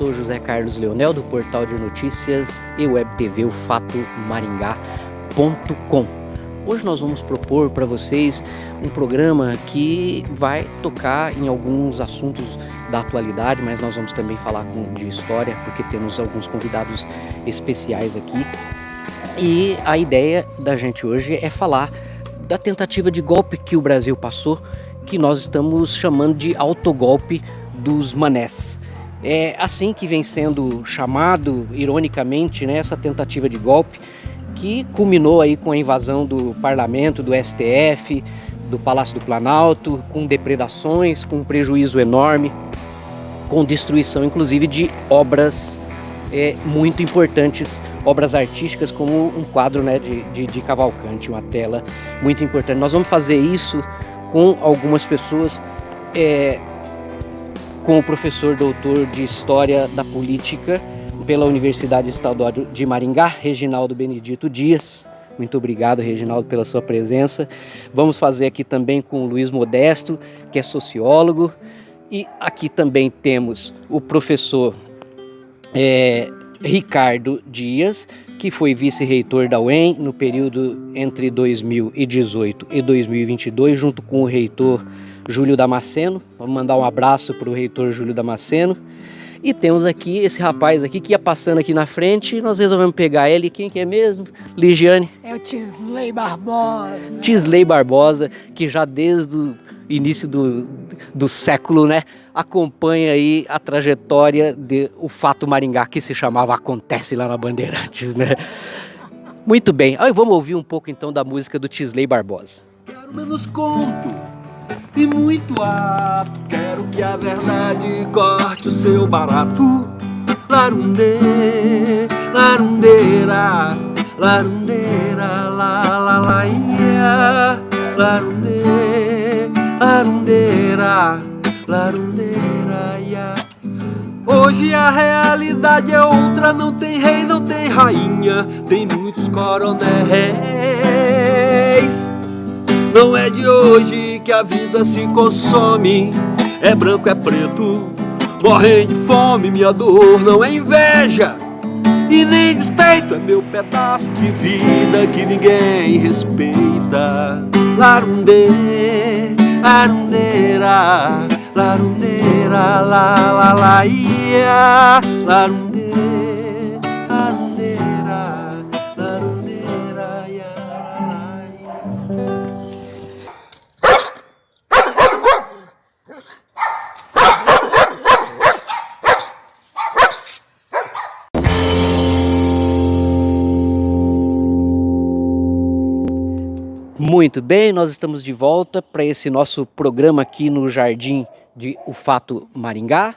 sou José Carlos Leonel do portal de notícias e web TV o Fato Maringá.com. Hoje nós vamos propor para vocês um programa que vai tocar em alguns assuntos da atualidade, mas nós vamos também falar de história, porque temos alguns convidados especiais aqui. E a ideia da gente hoje é falar da tentativa de golpe que o Brasil passou, que nós estamos chamando de autogolpe dos manés. É assim que vem sendo chamado, ironicamente, né, essa tentativa de golpe que culminou aí com a invasão do parlamento, do STF, do Palácio do Planalto, com depredações, com prejuízo enorme, com destruição inclusive de obras é, muito importantes, obras artísticas como um quadro né, de, de, de Cavalcante, uma tela muito importante. Nós vamos fazer isso com algumas pessoas é, com o professor doutor de História da Política pela Universidade Estadual de Maringá, Reginaldo Benedito Dias. Muito obrigado, Reginaldo, pela sua presença. Vamos fazer aqui também com o Luiz Modesto, que é sociólogo. E aqui também temos o professor é, Ricardo Dias, que foi vice-reitor da UEM no período entre 2018 e 2022, junto com o reitor Júlio Damasceno. Vamos mandar um abraço para o reitor Júlio Damasceno. E temos aqui esse rapaz aqui que ia passando aqui na frente e nós resolvemos pegar ele. Quem que é mesmo? Ligiane. É o Tisley Barbosa. Tisley Barbosa, que já desde o início do, do século, né, acompanha aí a trajetória de o fato Maringá, que se chamava Acontece lá na Bandeirantes, né? Muito bem, aí vamos ouvir um pouco então da música do Tisley Barbosa. Quero menos conto e muito ato. Quero que a verdade corte o seu barato. Larunde, larundeira, larundeira, la la la ia. Larunde, larundeira, larundeira, ia. Hoje a realidade é outra, não tem rei, não tem rainha, tem muitos coronéis. Não é de hoje que a vida se consome, é branco, é preto, morrem de fome, minha dor não é inveja. E nem despeito, é meu pedaço de vida que ninguém respeita. Larunde, arundeira, larundeira, la la la ia, larunde, Muito bem, nós estamos de volta para esse nosso programa aqui no Jardim de O Fato Maringá.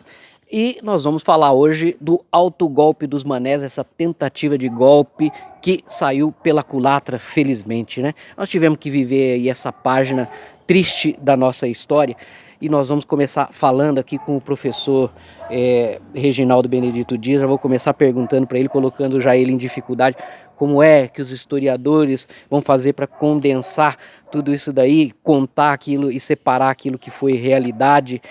E nós vamos falar hoje do autogolpe dos manés, essa tentativa de golpe que saiu pela culatra, felizmente, né? Nós tivemos que viver aí essa página triste da nossa história e nós vamos começar falando aqui com o professor é, Reginaldo Benedito Dias. Já vou começar perguntando para ele, colocando já ele em dificuldade, como é que os historiadores vão fazer para condensar tudo isso daí, contar aquilo e separar aquilo que foi realidade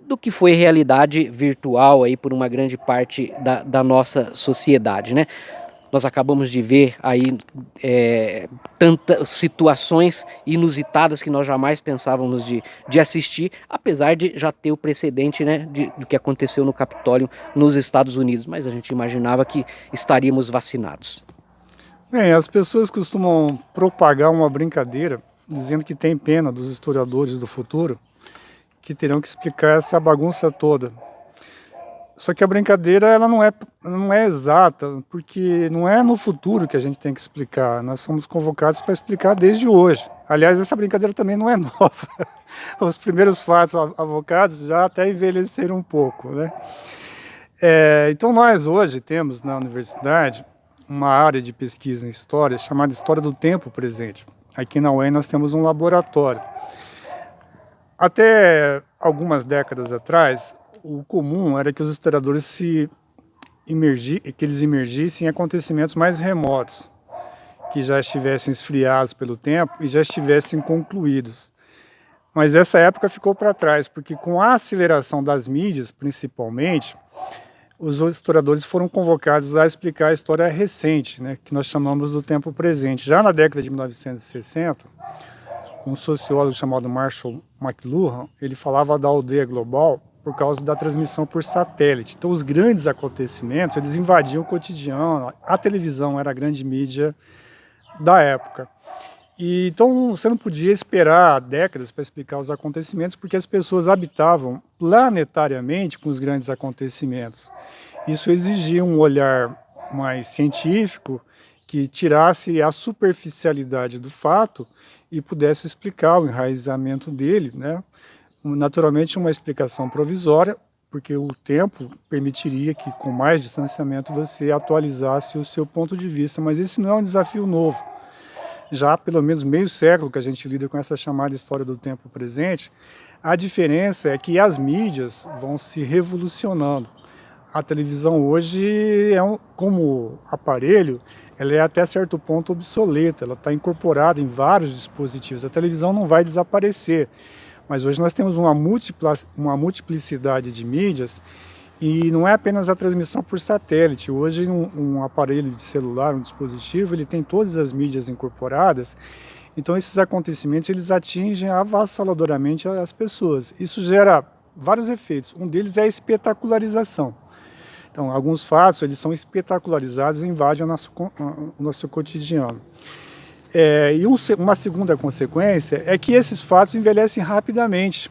do que foi realidade virtual aí por uma grande parte da, da nossa sociedade, né? Nós acabamos de ver aí é, tantas situações inusitadas que nós jamais pensávamos de, de assistir, apesar de já ter o precedente né, de, do que aconteceu no Capitólio nos Estados Unidos, mas a gente imaginava que estaríamos vacinados. Bem, as pessoas costumam propagar uma brincadeira dizendo que tem pena dos historiadores do futuro que terão que explicar essa bagunça toda. Só que a brincadeira ela não é, não é exata, porque não é no futuro que a gente tem que explicar. Nós somos convocados para explicar desde hoje. Aliás, essa brincadeira também não é nova. Os primeiros fatos avocados já até envelheceram um pouco. Né? É, então nós hoje temos na universidade uma área de pesquisa em história chamada História do Tempo Presente. Aqui na UEM nós temos um laboratório. Até algumas décadas atrás, o comum era que os historiadores se imergi, que eles emergissem em acontecimentos mais remotos, que já estivessem esfriados pelo tempo e já estivessem concluídos. Mas essa época ficou para trás, porque com a aceleração das mídias, principalmente, os historiadores foram convocados a explicar a história recente, né, que nós chamamos do tempo presente. Já na década de 1960, um sociólogo chamado Marshall McLuhan, ele falava da aldeia global por causa da transmissão por satélite. Então os grandes acontecimentos, eles invadiam o cotidiano, a televisão era a grande mídia da época. E, então você não podia esperar décadas para explicar os acontecimentos, porque as pessoas habitavam planetariamente com os grandes acontecimentos. Isso exigia um olhar mais científico, que tirasse a superficialidade do fato e pudesse explicar o enraizamento dele, né? naturalmente uma explicação provisória, porque o tempo permitiria que com mais distanciamento você atualizasse o seu ponto de vista, mas esse não é um desafio novo. Já há pelo menos meio século que a gente lida com essa chamada história do tempo presente, a diferença é que as mídias vão se revolucionando. A televisão hoje, é um, como aparelho, ela é até certo ponto obsoleta, ela está incorporada em vários dispositivos. A televisão não vai desaparecer, mas hoje nós temos uma, uma multiplicidade de mídias e não é apenas a transmissão por satélite. Hoje um, um, aparelho de celular, um dispositivo, ele tem todas as mídias incorporadas. Então esses acontecimentos eles atingem avassaladoramente as pessoas. Isso gera vários efeitos. Um deles é a espetacularização. Então alguns fatos eles são espetacularizados e invadem o nosso, o nosso cotidiano. É, e um, uma segunda consequência é que esses fatos envelhecem rapidamente.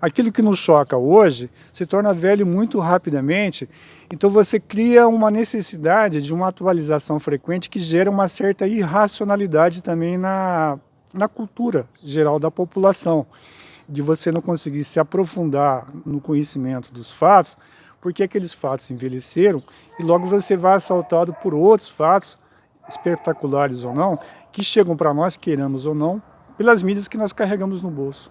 Aquilo que nos choca hoje se torna velho muito rapidamente, então você cria uma necessidade de uma atualização frequente que gera uma certa irracionalidade também na, na cultura geral da população, de você não conseguir se aprofundar no conhecimento dos fatos, porque aqueles fatos envelheceram e logo você vai assaltado por outros fatos, espetaculares ou não, que chegam para nós, queiramos ou não, pelas mídias que nós carregamos no bolso.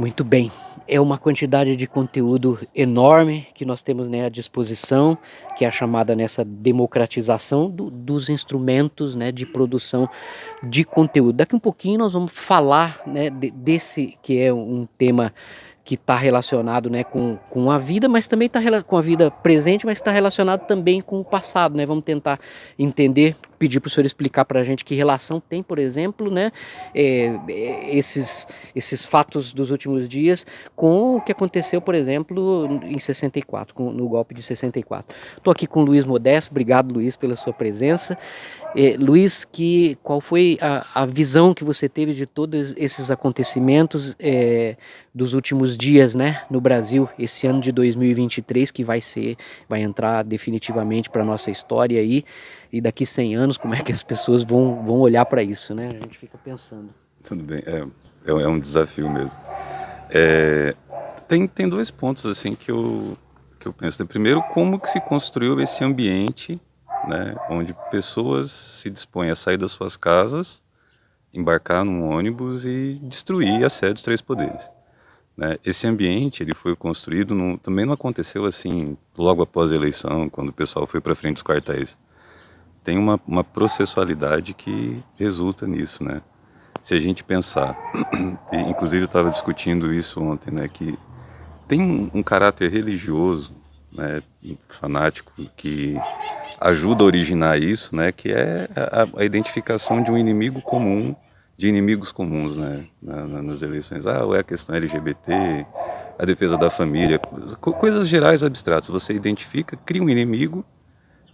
Muito bem, é uma quantidade de conteúdo enorme que nós temos né, à disposição, que é a chamada nessa democratização do, dos instrumentos né, de produção de conteúdo. Daqui um pouquinho nós vamos falar né, de, desse que é um tema que está relacionado né, com, com a vida, mas também está com a vida presente, mas está relacionado também com o passado. Né? Vamos tentar entender, pedir para o senhor explicar para a gente que relação tem, por exemplo, né, é, é, esses, esses fatos dos últimos dias com o que aconteceu, por exemplo, em 64, com, no golpe de 64. Estou aqui com o Luiz Modesto, obrigado Luiz pela sua presença. É, Luiz, que, qual foi a, a, visão que você teve de todos esses acontecimentos é, dos últimos dias né, no Brasil, esse ano de 2023, que vai ser, vai entrar definitivamente para a nossa história aí, e daqui 100 anos, como é que as pessoas vão, vão olhar para isso, né? A gente fica pensando. Tudo bem, é, é, é um desafio mesmo. É, tem, tem dois pontos assim que eu, que eu penso. Primeiro, como que se construiu esse ambiente né, onde pessoas se dispõem a sair das suas casas, embarcar num ônibus e destruir a sede dos três poderes. Né? Esse ambiente ele foi construído, também não aconteceu assim logo após a eleição, quando o pessoal foi para frente dos quartéis. Tem uma, uma processualidade que resulta nisso, né? Se a gente pensar, inclusive eu estava discutindo isso ontem, né, que tem um, um caráter religioso né, fanático que ajuda a originar isso, né, que é a, a identificação de um inimigo comum, de inimigos comuns, né, na, na, nas eleições. Ah, ou é a questão LGBT, a defesa da família, coisas gerais abstratas. Você identifica, cria um inimigo,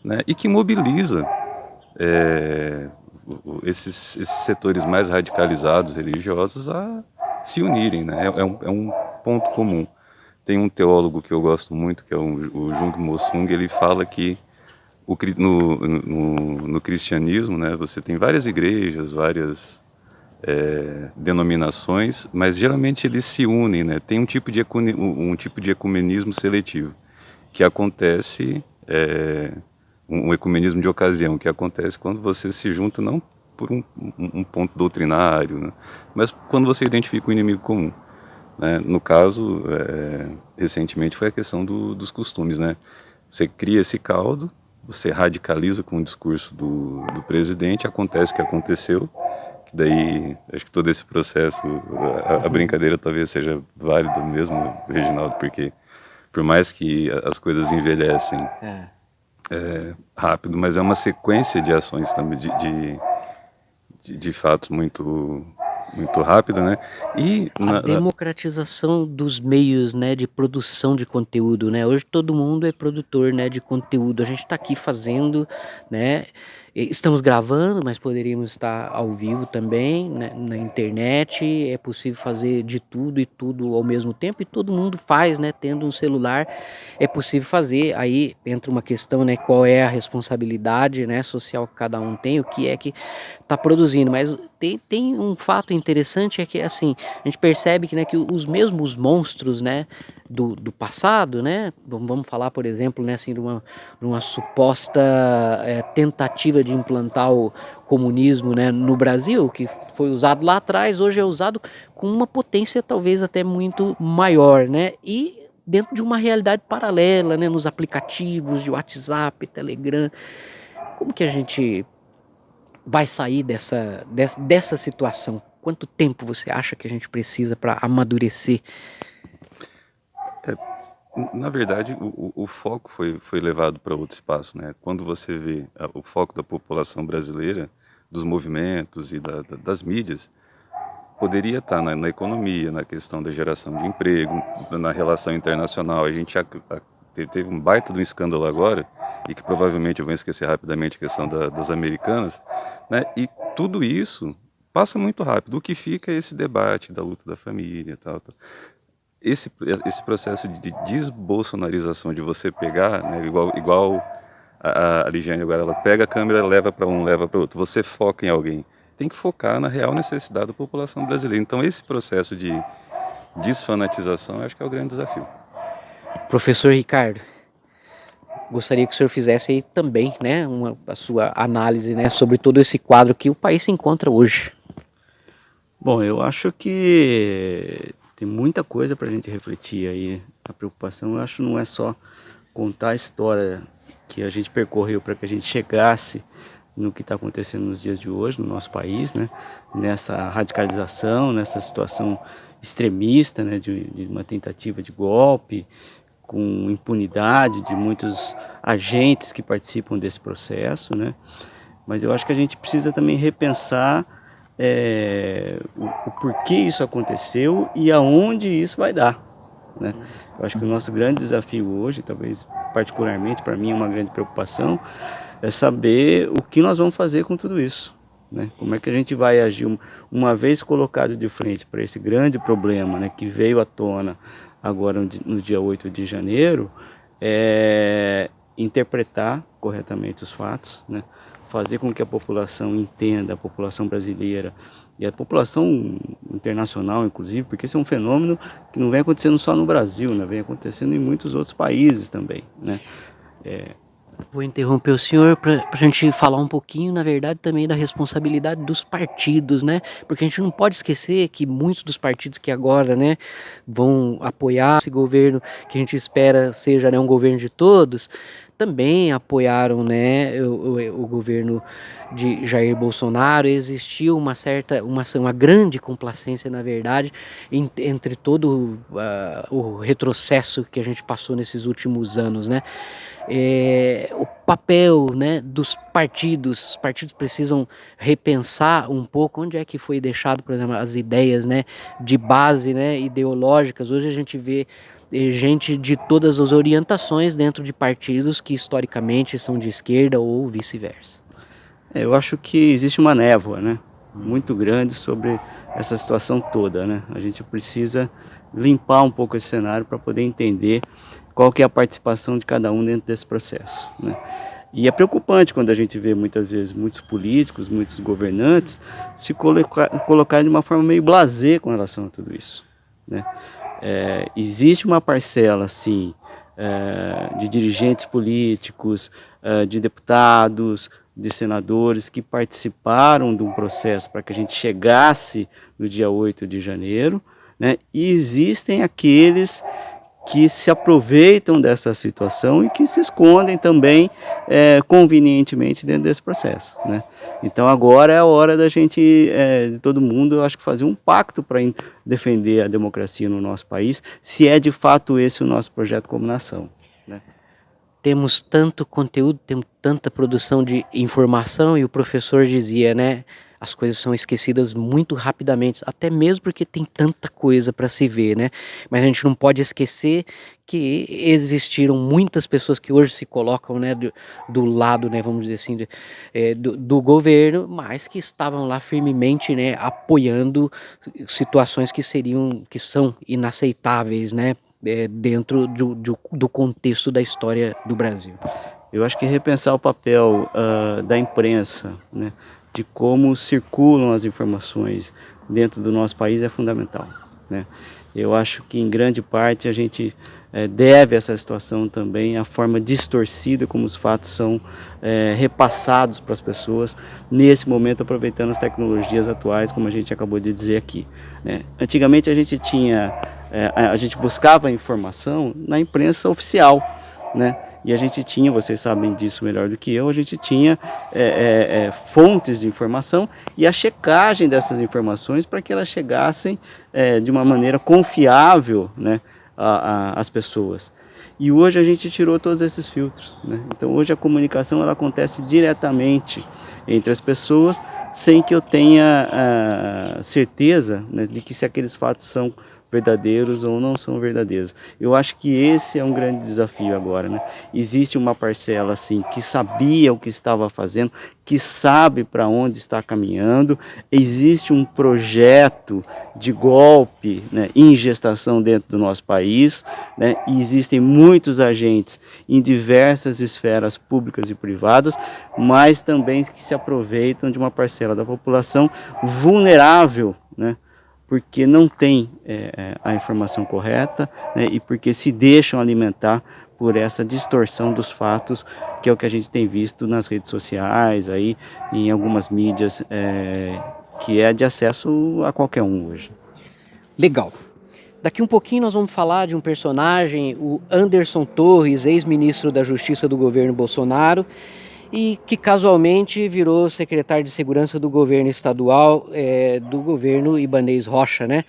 né, e que mobiliza é, esses, esses setores mais radicalizados religiosos a se unirem, né, é, é um, é um ponto comum. tem um teólogo que eu gosto muito, que é o, o Jung Mo-sung, ele fala que o, no, no, no, cristianismo, né, você tem várias igrejas, várias é, denominações, mas geralmente eles se unem, né? Tem um tipo de, um, um tipo de ecumenismo seletivo, que acontece, é, um ecumenismo de ocasião, que acontece quando você se junta não por um, um ponto doutrinário, né? mas quando você identifica um inimigo comum. Né? No caso, é, recentemente foi a questão do, dos costumes, né? Você cria esse caldo, você radicaliza com o discurso do, do presidente, acontece o que aconteceu, que daí acho que todo esse processo, a, a brincadeira talvez seja válida mesmo, Reginaldo, porque por mais que as coisas envelhecem é. É, rápido, mas é uma sequência de ações também, de, de, de, de fatos muito muito rápida, né? E a democratização dos meios, né, de produção de conteúdo, né? Hoje todo mundo é produtor, né, de conteúdo. A gente está aqui fazendo, né? Estamos gravando, mas poderíamos estar ao vivo também, né, na internet. É possível fazer de tudo e tudo ao mesmo tempo, e todo mundo faz, né? Tendo um celular, é possível fazer. Aí entra uma questão, né? Qual é a responsabilidade né, social que cada um tem, o que é que está produzindo. Mas tem, tem um fato interessante: é que assim, a gente percebe que, né, que os mesmos monstros, né? Do, do passado, né? Vamos falar, por exemplo, né, assim, de, uma, de uma suposta é, tentativa de implantar o comunismo né, no Brasil, que foi usado lá atrás, hoje é usado com uma potência talvez até muito maior, né? E dentro de uma realidade paralela, né, nos aplicativos de WhatsApp, Telegram. Como que a gente vai sair dessa, dessa, dessa situação? Quanto tempo você acha que a gente precisa para amadurecer na verdade, o, o, foco foi, foi levado para outro espaço. Né? Quando você vê a, o foco da população brasileira, dos movimentos e da, da, das mídias, poderia estar na, na, economia, na questão da geração de emprego, na relação internacional. A gente já, a, teve um baita de um escândalo agora, e que provavelmente eu vou esquecer rapidamente a questão da, das americanas, né? e tudo isso passa muito rápido. O que fica é esse debate da luta da família tal, tal esse, esse processo de desbolsonarização, de você pegar, né, igual, igual a, a Ligiane agora, ela pega a câmera, leva para um, leva para outro, você foca em alguém. Tem que focar na real necessidade da população brasileira. Então esse processo de desfanatização, acho que é o grande desafio. Professor Ricardo, gostaria que o senhor fizesse aí também, né, uma, a sua análise, né, sobre todo esse quadro que o país se encontra hoje. Bom, eu acho que tem muita coisa para a gente refletir aí. A preocupação, eu acho, não é só contar a história que a gente percorreu para que a gente chegasse no que está acontecendo nos dias de hoje no nosso país, né? Nessa radicalização, nessa situação extremista, né? De, de uma tentativa de golpe, com impunidade de muitos agentes que participam desse processo, né? Mas eu acho que a gente precisa também repensar é, o, o, porquê isso aconteceu e aonde isso vai dar. Né? Eu acho que o nosso grande desafio hoje, talvez particularmente para mim é uma grande preocupação, é saber o que nós vamos fazer com tudo isso. Né? Como é que a gente vai agir uma vez colocado de frente para esse grande problema né, que veio à tona agora no dia 8 de janeiro, é interpretar corretamente os fatos, né? Fazer com que a população entenda, a população brasileira e a população internacional, inclusive, porque esse é um fenômeno que não vem acontecendo só no Brasil, né? vem acontecendo em muitos outros países também. Né? É... Vou interromper o senhor para a gente falar um pouquinho, na verdade, também da responsabilidade dos partidos, né? Porque a gente não pode esquecer que muitos dos partidos que agora, né, vão apoiar esse governo que a gente espera seja né, um governo de todos, também apoiaram né, o, o, o, governo de Jair Bolsonaro. Existiu uma certa, uma, uma grande complacência, na verdade, em, entre todo uh, o retrocesso que a gente passou nesses últimos anos. Né? É, o papel né, dos partidos, os partidos precisam repensar um pouco onde é que foi deixado, por exemplo, as ideias né, de base né, ideológicas. Hoje a gente vê gente de todas as orientações dentro de partidos que historicamente são de esquerda ou vice-versa. É, eu acho que existe uma névoa, né? muito grande sobre essa situação toda, né? A gente precisa limpar um pouco esse cenário para poder entender qual que é a participação de cada um dentro desse processo, né? E é preocupante quando a gente vê muitas vezes muitos políticos, muitos governantes se colocar, colocar de uma forma meio blasé com relação a tudo isso. Né? É, existe uma parcela, sim, é, de dirigentes políticos, é, de deputados, de senadores que participaram de um processo para que a gente chegasse no dia 8 de janeiro, né? e existem aqueles que se aproveitam dessa situação e que se escondem também é, convenientemente dentro desse processo. Né? Então agora é a hora da gente, é, de todo mundo, eu acho que fazer um pacto para defender a democracia no nosso país, se é de fato esse o nosso projeto como nação. Né? Temos tanto conteúdo, temos tanta produção de informação e o professor dizia, né? as coisas são esquecidas muito rapidamente, até mesmo porque tem tanta coisa para se ver, né? Mas a gente não pode esquecer que existiram muitas pessoas que hoje se colocam, né, do, do lado, né, vamos dizer assim, de, é, do, do, governo, mas que estavam lá firmemente, né, apoiando situações que seriam, que são inaceitáveis, né, é, dentro do, do, do contexto da história do Brasil. Eu acho que repensar o papel uh, da imprensa, né, de como circulam as informações dentro do nosso país é fundamental. Né? Eu acho que em grande parte a gente é, deve essa situação também à forma distorcida como os fatos são é, repassados para as pessoas, nesse momento aproveitando as tecnologias atuais, como a gente acabou de dizer aqui. Né? Antigamente a gente tinha, é, a gente buscava informação na imprensa oficial, né? e a gente tinha, vocês sabem disso melhor do que eu, a gente tinha é, é, é, fontes de informação e a checagem dessas informações para que elas chegassem é, de uma maneira confiável né, às pessoas. E hoje a gente tirou todos esses filtros. Né? Então hoje a comunicação ela acontece diretamente entre as pessoas sem que eu tenha a certeza né, de que se aqueles fatos são verdadeiros ou não são verdadeiros. Eu acho que esse é um grande desafio agora, né? Existe uma parcela assim que sabia o que estava fazendo, que sabe para onde está caminhando. Existe um projeto de golpe né, em gestação dentro do nosso país, né? E existem muitos agentes em diversas esferas públicas e privadas, mas também que se aproveitam de uma parcela da população vulnerável, né? Porque não tem é, é, a informação correta né, e porque se deixam alimentar por essa distorção dos fatos, que é o que a gente tem visto nas redes sociais, aí, em algumas mídias, é, que é de acesso a qualquer um hoje. Legal. Daqui um pouquinho nós vamos falar de um personagem, o Anderson Torres, ex-ministro da Justiça do governo Bolsonaro, e que casualmente virou secretário de segurança do governo estadual, é, do governo Ibanês Rocha, né?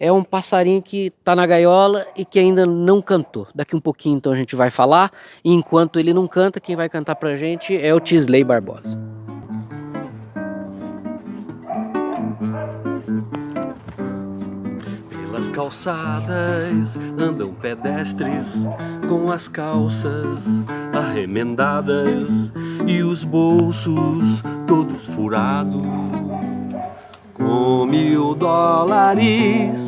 É um passarinho que está na gaiola e que ainda não cantou. Daqui um pouquinho então a gente vai falar, e enquanto ele não canta, quem vai cantar pra gente é o Tisley Barbosa. Pelas calçadas andam pedestres com as calças arremendadas e os bolsos todos furados com mil dólares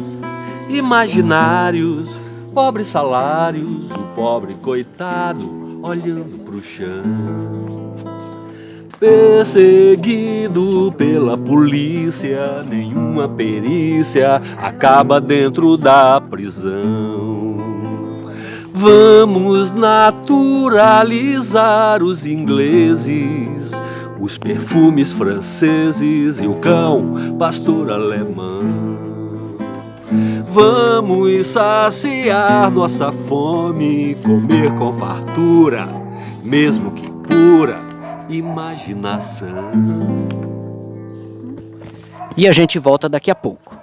imaginários, pobres salários, o pobre coitado olhando pro chão. Perseguido pela polícia, nenhuma perícia acaba dentro da prisão. Vamos naturalizar os ingleses, os perfumes franceses e o cão pastor alemão. Vamos saciar nossa fome, comer com fartura, mesmo que pura imaginação. E a gente volta daqui a pouco.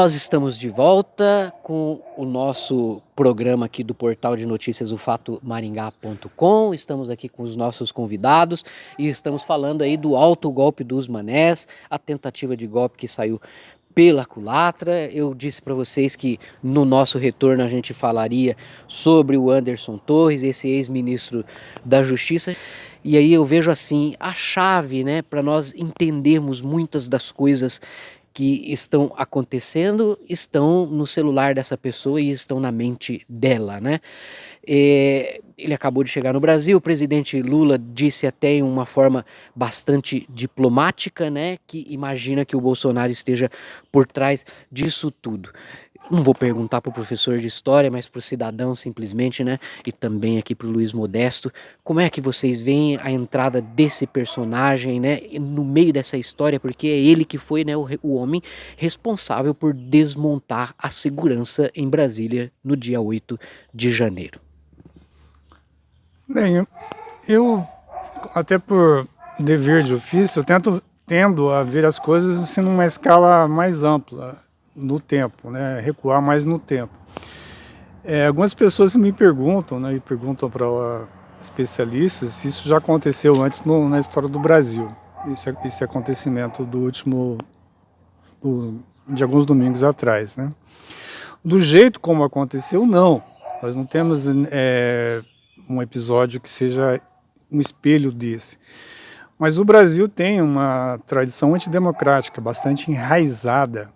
Nós estamos de volta com o nosso programa aqui do portal de notícias o fato maringá.com. Estamos aqui com os nossos convidados e estamos falando aí do alto golpe dos manés, a tentativa de golpe que saiu pela culatra. Eu disse para vocês que no nosso retorno a gente falaria sobre o Anderson Torres, esse ex-ministro da Justiça. E aí eu vejo assim a chave, né, para nós entendermos muitas das coisas que estão acontecendo estão no celular dessa pessoa e estão na mente dela, né? É, ele acabou de chegar no Brasil, o presidente Lula disse até em uma forma bastante diplomática, né, que imagina que o Bolsonaro esteja por trás disso tudo não vou perguntar para o professor de história, mas para o cidadão simplesmente, né? E também aqui para o Luiz Modesto, como é que vocês veem a entrada desse personagem, né? No meio dessa história, porque é ele que foi, né, o, o homem responsável por desmontar a segurança em Brasília no dia 8 de janeiro. Bem, eu, até por dever de ofício, eu tento, tendo a ver as coisas assim, numa escala mais ampla no tempo, né? recuar mais no tempo. É, algumas pessoas me perguntam, né, e perguntam para especialistas se isso já aconteceu antes no, na história do Brasil, esse, esse acontecimento do último, do, de alguns domingos atrás. Né? Do jeito como aconteceu, não. Nós não temos é, um episódio que seja um espelho desse. Mas o Brasil tem uma tradição antidemocrática bastante enraizada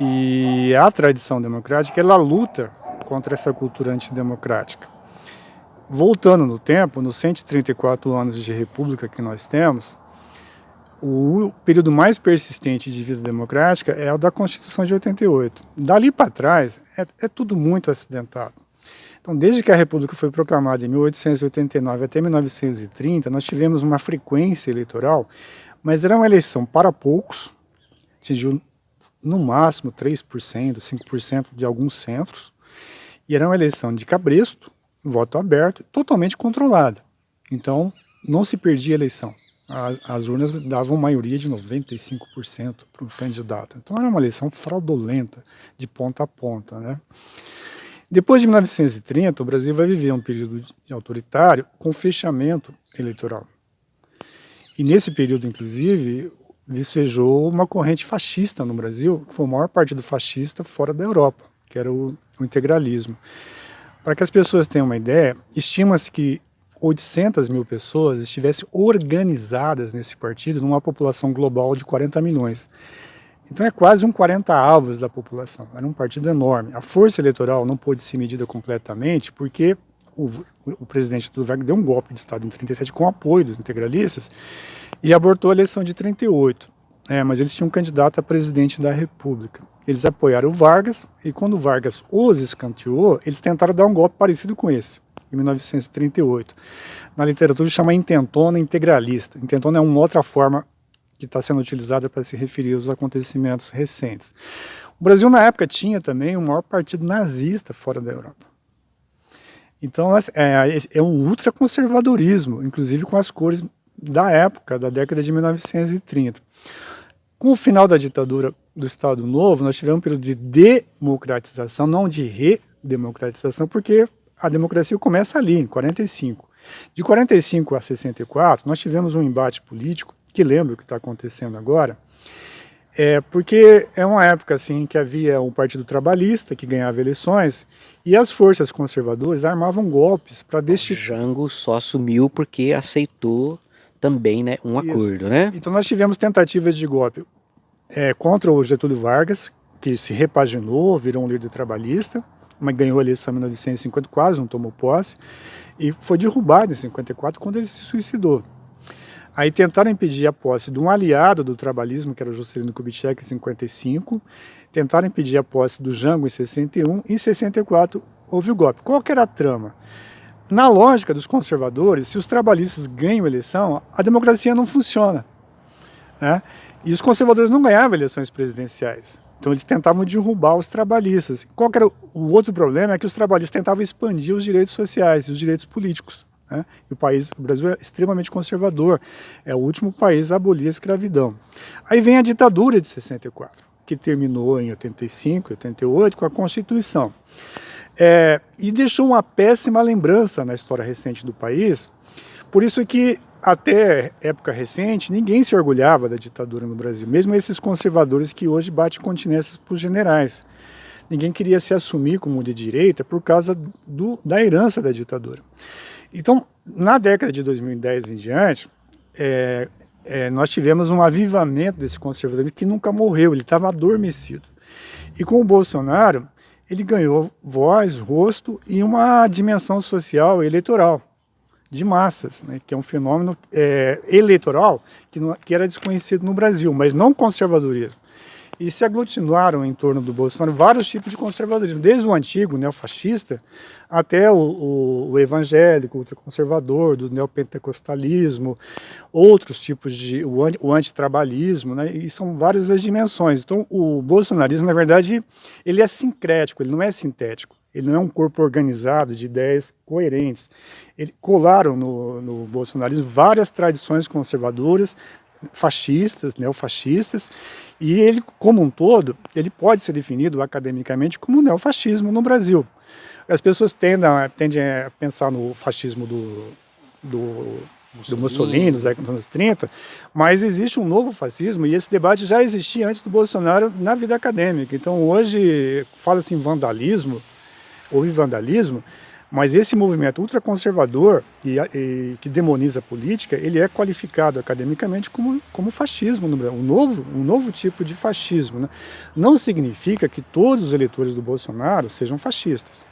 e a tradição democrática, ela luta contra essa cultura antidemocrática. Voltando no tempo, nos 134 anos de república que nós temos, o período mais persistente de vida democrática é o da Constituição de 88. Dali para trás, é, é tudo muito acidentado. Então, desde que a República foi proclamada em 1889 até 1930, nós tivemos uma frequência eleitoral, mas era uma eleição para poucos, atingiu no máximo 3%, 5% de alguns centros, e era uma eleição de cabresto, voto aberto, totalmente controlada. Então, não se perdia a eleição. As, urnas davam maioria de 95% para o candidato. Então, era uma eleição fraudulenta, de ponta a ponta. Né? Depois de 1930, o Brasil vai viver um período autoritário com fechamento eleitoral. E nesse período, inclusive, vicejou uma corrente fascista no Brasil, que foi o maior partido fascista fora da Europa, que era o, o integralismo. Para que as pessoas tenham uma ideia, estima-se que 800 mil pessoas estivessem organizadas nesse partido, numa população global de 40 milhões. Então é quase um 40 avos da população, era um partido enorme. A força eleitoral não pôde ser medida completamente porque o, o presidente do deu um golpe de Estado em 37 com apoio dos integralistas e abortou a eleição de 38. É, mas eles tinham um candidato a presidente da República. Eles apoiaram o Vargas e quando o Vargas os escanteou, eles tentaram dar um golpe parecido com esse, em 1938. Na literatura chama intentona integralista. Intentona é uma outra forma que está sendo utilizada para se referir aos acontecimentos recentes. O Brasil, na época, tinha também o maior partido nazista fora da Europa. Então, é, é, é um ultraconservadorismo, inclusive com as cores da época, da década de 1930. Com o final da ditadura do Estado Novo, nós tivemos um período de democratização, não de redemocratização, porque a democracia começa ali, em 45. De 45 a 64, nós tivemos um embate político, que lembra o que está acontecendo agora, é, porque é uma época assim que havia um partido trabalhista que ganhava eleições e as forças conservadoras armavam golpes para destituir. Jango só assumiu porque aceitou também né, um Isso. acordo, né? Então nós tivemos tentativas de golpe é, contra o Getúlio Vargas, que se repaginou, virou um líder trabalhista, mas ganhou a eleição em 1950, quase não tomou posse, e foi derrubado em 54 quando ele se suicidou. Aí tentaram impedir a posse de um aliado do trabalhismo, que era o Juscelino Kubitschek, em 55, tentaram impedir a posse do Jango em 61, e em 64 houve o golpe. Qual que era a trama? Na lógica dos conservadores, se os trabalhistas ganham eleição, a democracia não funciona. Né? E os conservadores não ganhavam eleições presidenciais. Então eles tentavam derrubar os trabalhistas. Qual era o outro problema? É que os trabalhistas tentavam expandir os direitos sociais e os direitos políticos. Né? E o, país, o Brasil é extremamente conservador, é o último país a abolir a escravidão. Aí vem a ditadura de 64, que terminou em 85, 88 com a Constituição. É, e deixou uma péssima lembrança na história recente do país, por isso que até época recente, ninguém se orgulhava da ditadura no Brasil, mesmo esses conservadores que hoje batem continências para os generais. Ninguém queria se assumir como de direita por causa do, da herança da ditadura. Então, na década de 2010 em diante, é, é, nós tivemos um avivamento desse conservadorismo que nunca morreu, ele estava adormecido. E com o Bolsonaro, ele ganhou voz, rosto e uma dimensão social eleitoral de massas, né, que é um fenômeno é, eleitoral que, não, que era desconhecido no Brasil, mas não conservadorismo. E se aglutinaram em torno do Bolsonaro vários tipos de conservadorismo, desde o antigo neofascista até o, o, o evangélico, ultraconservador, do neopentecostalismo, outros tipos de, o, o antitrabalhismo, né, e são várias as dimensões. Então o bolsonarismo, na verdade, ele é sincrético, ele não é sintético. Ele não é um corpo organizado de ideias coerentes. Ele, colaram no, no bolsonarismo várias tradições conservadoras, fascistas, neofascistas, e ele, como um todo, ele pode ser definido academicamente como neofascismo no Brasil. As pessoas tendem a, tendem a pensar no fascismo do, do, do Mussolini, dos anos 30, mas existe um novo fascismo e esse debate já existia antes do Bolsonaro na vida acadêmica. Então hoje fala-se em vandalismo, houve vandalismo, mas esse movimento ultraconservador e, e, que demoniza a política, ele é qualificado academicamente como, como fascismo no Brasil, um novo, um novo tipo de fascismo. Né? Não significa que todos os eleitores do Bolsonaro sejam fascistas,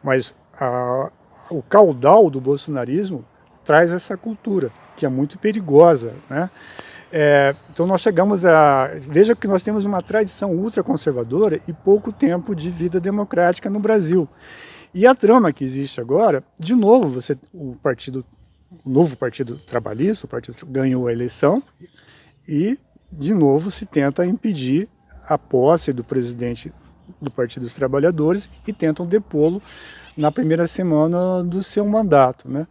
mas a, o caudal do bolsonarismo traz essa cultura, que é muito perigosa. Né? É, então nós chegamos a... Veja que nós temos uma tradição ultraconservadora e pouco tempo de vida democrática no Brasil. E a trama que existe agora, de novo, você, o partido, o novo partido trabalhista, o partido ganhou a eleição e, de novo, se tenta impedir a posse do presidente do Partido dos Trabalhadores e tentam depô-lo na primeira semana do seu mandato. Né?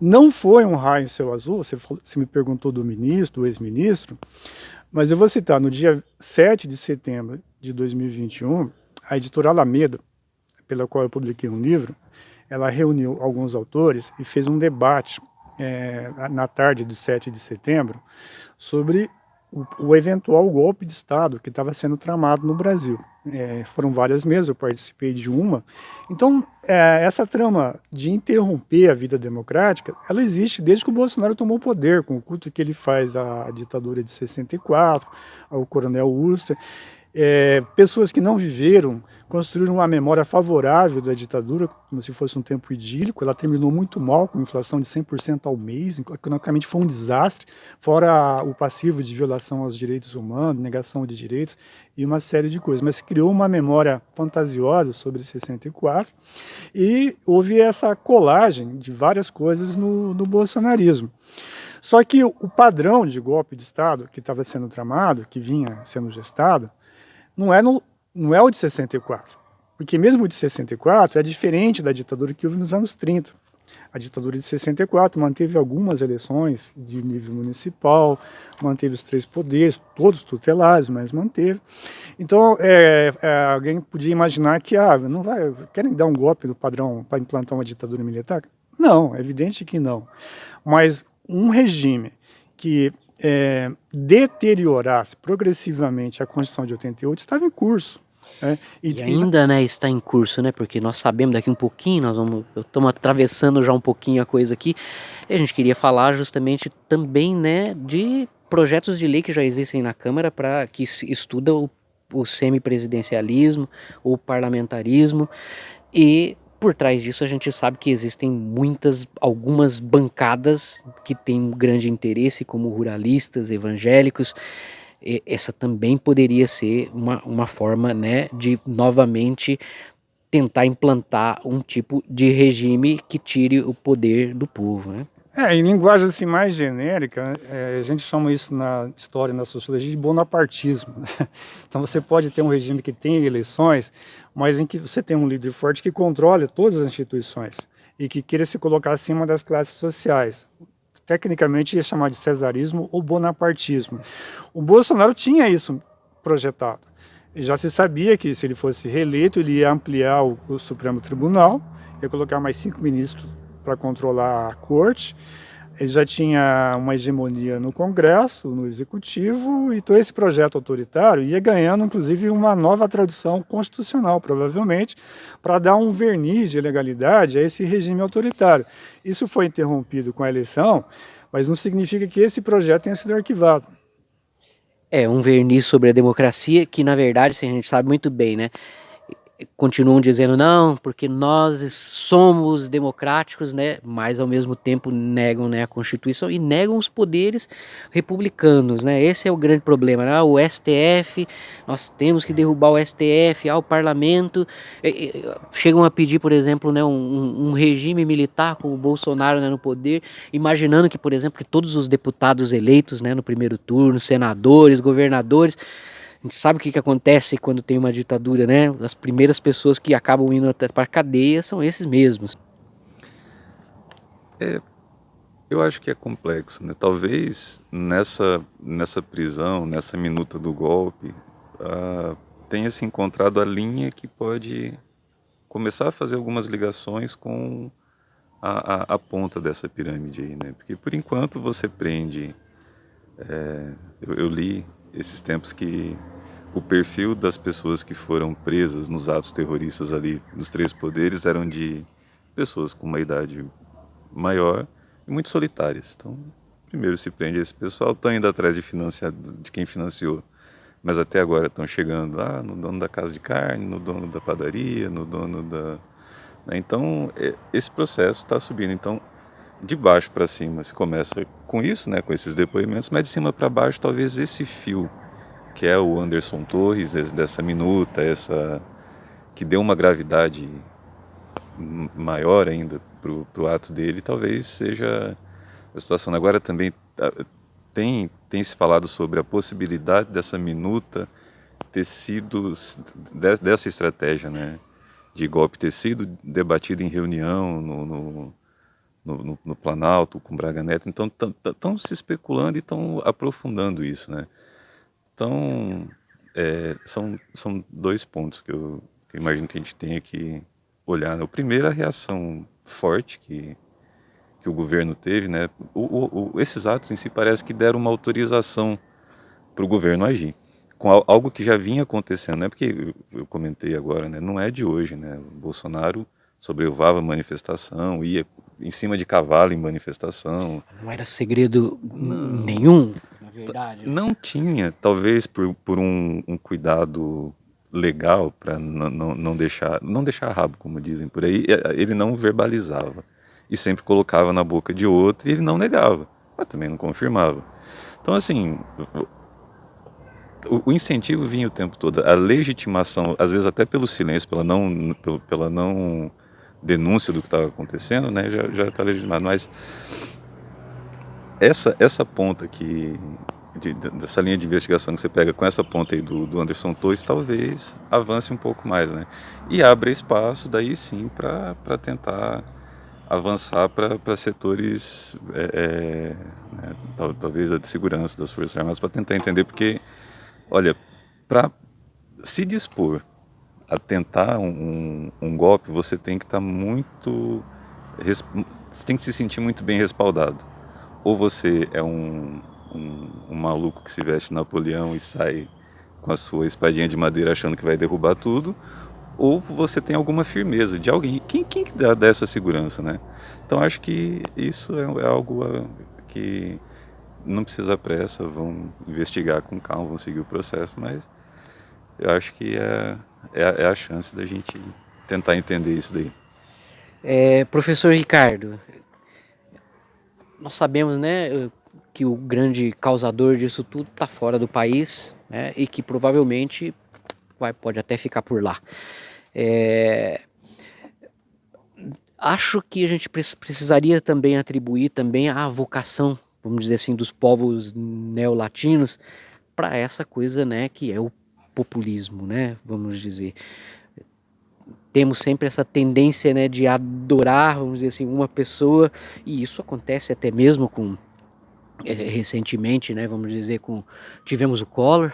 Não foi um raio em céu azul, você, você me perguntou do ministro, do ex-ministro, mas eu vou citar, no dia 7 de setembro de 2021, a editora Alameda, pela qual eu publiquei um livro, ela reuniu alguns autores e fez um debate é, na tarde do 7 de setembro sobre o, o eventual golpe de Estado que estava sendo tramado no Brasil. É, foram várias mesas, eu participei de uma. Então, é, essa trama de interromper a vida democrática, ela existe desde que o Bolsonaro tomou o poder, com o culto que ele faz à ditadura de 64, ao coronel Ustra. É, pessoas que não viveram construíram uma memória favorável da ditadura, como se fosse um tempo idílico. Ela terminou muito mal, com inflação de 100% ao mês, economicamente foi um desastre, fora o passivo de violação aos direitos humanos, negação de direitos e uma série de coisas. Mas criou uma memória fantasiosa sobre 64 e houve essa colagem de várias coisas no, no bolsonarismo. Só que o padrão de golpe de Estado que estava sendo tramado, que vinha sendo gestado, não é no, não é o de 64. Porque mesmo o de 64 é diferente da ditadura que houve nos anos 30. A ditadura de 64 manteve algumas eleições de nível municipal, manteve os três poderes, todos tutelares, mas manteve. Então, é, é, alguém podia imaginar que, ah, não vai, querem dar um golpe do padrão para implantar uma ditadura militar? Não, é evidente que não. Mas um regime que é, deteriorasse progressivamente a Constituição de 88 estava em curso. É, e, e, ainda né, está em curso, né? Porque nós sabemos daqui um pouquinho, nós vamos, estamos atravessando já um pouquinho a coisa aqui. E a gente queria falar justamente também, né, de projetos de lei que já existem na Câmara para que estuda o, o semipresidencialismo, o parlamentarismo e por trás disso a gente sabe que existem muitas, algumas bancadas que têm um grande interesse, como ruralistas, evangélicos, essa também poderia ser uma, uma forma né, de novamente tentar implantar um tipo de regime que tire o poder do povo. Né? É, em linguagem assim, mais genérica, é, a gente chama isso na história, na sociologia, de bonapartismo. Né? Então você pode ter um regime que tem eleições, mas em que você tem um líder forte que controla todas as instituições. e que queira se colocar acima das classes sociais. Tecnicamente ia chamar de cesarismo ou bonapartismo. O Bolsonaro tinha isso projetado. Já se sabia que se ele fosse reeleito, ele ia ampliar o, o Supremo Tribunal, ia colocar mais cinco ministros para controlar a corte, ele já tinha uma hegemonia no Congresso, no Executivo, e todo esse projeto autoritário ia ganhando, inclusive, uma nova tradução constitucional, provavelmente, para dar um verniz de legalidade a esse regime autoritário. Isso foi interrompido com a eleição, mas não significa que esse projeto tenha sido arquivado. É, um verniz sobre a democracia que, na verdade, a gente sabe muito bem, né? Continuam dizendo não, porque nós somos democráticos, né? Mas ao mesmo tempo negam né, a Constituição e negam os poderes republicanos, né? Esse é o grande problema. Né? O STF, nós temos que derrubar o STF, ao parlamento. Chegam a pedir, por exemplo, né, um, um regime militar com o Bolsonaro né, no poder, imaginando que, por exemplo, que todos os deputados eleitos né, no primeiro turno, senadores, governadores, a gente sabe o que, que acontece quando tem uma ditadura, né? As primeiras pessoas que acabam indo até para a cadeia são esses mesmos. É, eu acho que é complexo, né? Talvez nessa, nessa prisão, nessa minuta do golpe, tenha se encontrado a linha que pode começar a fazer algumas ligações com a, a, a ponta dessa pirâmide aí, né? Porque por enquanto você prende... É, eu, eu li esses tempos que o perfil das pessoas que foram presas nos atos terroristas ali nos três poderes eram de pessoas com uma idade maior e muito solitárias. Então, primeiro se prende esse pessoal, estão indo atrás de, de quem financiou, mas até agora estão chegando ah, no dono da casa de carne, no dono da padaria, no dono da... Né? Então, esse processo está subindo. Então, de baixo para cima se começa com isso, né, com esses depoimentos, mas de cima para baixo talvez esse fio que é o Anderson Torres, dessa minuta, essa que deu uma gravidade maior ainda para o ato dele, talvez seja a situação. Agora também tem, tem se falado sobre a possibilidade dessa minuta ter sido, dessa estratégia né, de golpe ter sido debatida em reunião no, no, no, no Planalto com Braga Neto. Então estão se especulando e estão aprofundando isso. Né? Então, é, são, são dois pontos que eu, que imagino que a gente tenha que olhar. Né? O primeiro, a reação forte que, que o governo teve. Né? O, o, esses atos em si parece que deram uma autorização para o governo agir com algo que já vinha acontecendo, né? Porque eu comentei agora, né? Não é de hoje, né? O Bolsonaro sobrevivava manifestação, ia em cima de cavalo em manifestação. Não era segredo não. nenhum verdade. Não tinha, talvez por, por um, um cuidado legal para não, não deixar não deixar rabo, como dizem por aí, ele não verbalizava e sempre colocava na boca de outro e ele não negava, mas também não confirmava. Então assim, o, o incentivo vinha o tempo todo, a legitimação, às vezes até pelo silêncio, pela não pela não denúncia do que estava acontecendo, né, já já está legitimado, mas essa, essa ponta que, de, dessa linha de investigação que você pega com essa ponta aí do, do Anderson Torres, talvez avance um pouco mais, né? E abre espaço, daí sim, para tentar avançar para setores, é, é, né, talvez a de segurança das Forças Armadas, para tentar entender, porque, olha, para se dispor a tentar um, um, golpe, você tem que estar tá muito. Você tem que se sentir muito bem respaldado ou você é um, um, um, maluco que se veste Napoleão e sai com a sua espadinha de madeira achando que vai derrubar tudo, ou você tem alguma firmeza de alguém. Quem, quem que dá, dá essa segurança, né? Então acho que isso é, é algo que não precisa pressa, vão investigar com calma, vão seguir o processo, mas eu acho que é, é, é a chance da gente tentar entender isso daí. É, professor Ricardo, nós sabemos, né, que o grande causador disso tudo está fora do país né, e que provavelmente vai, pode até ficar por lá. É, acho que a gente precisaria também atribuir também a vocação, vamos dizer assim, dos povos neolatinos para essa coisa, né, que é o populismo, né, vamos dizer. Temos sempre essa tendência né, de adorar, vamos dizer assim, uma pessoa, e isso acontece até mesmo com é, recentemente, né, vamos dizer, com tivemos o Collor,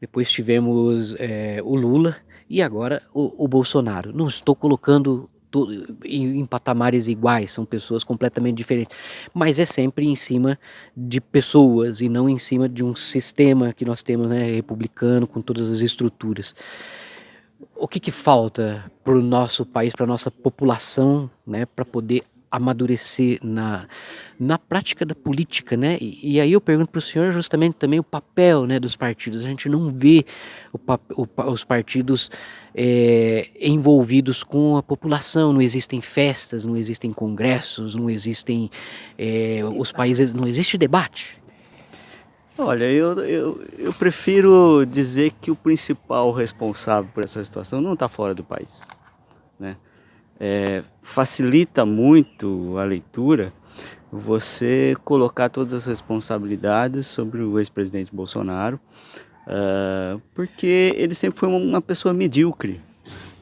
depois tivemos é, o Lula e agora o, o Bolsonaro. Não estou colocando em, em, patamares iguais, são pessoas completamente diferentes, mas é sempre em cima de pessoas e não em cima de um sistema que nós temos, né, republicano, com todas as estruturas. O que, que falta para o nosso país, para a nossa população, né, para poder amadurecer na, na prática da política, né? E, e aí eu pergunto para o senhor justamente também o papel né, dos partidos. A gente não vê o, o, os partidos é, envolvidos com a população, não existem festas, não existem congressos, não existem é, os países, não existe debate. Olha, eu, eu, eu prefiro dizer que o principal responsável por essa situação não está fora do país, né? é, facilita muito a leitura você colocar todas as responsabilidades sobre o ex-presidente Bolsonaro, uh, porque ele sempre foi uma pessoa medíocre.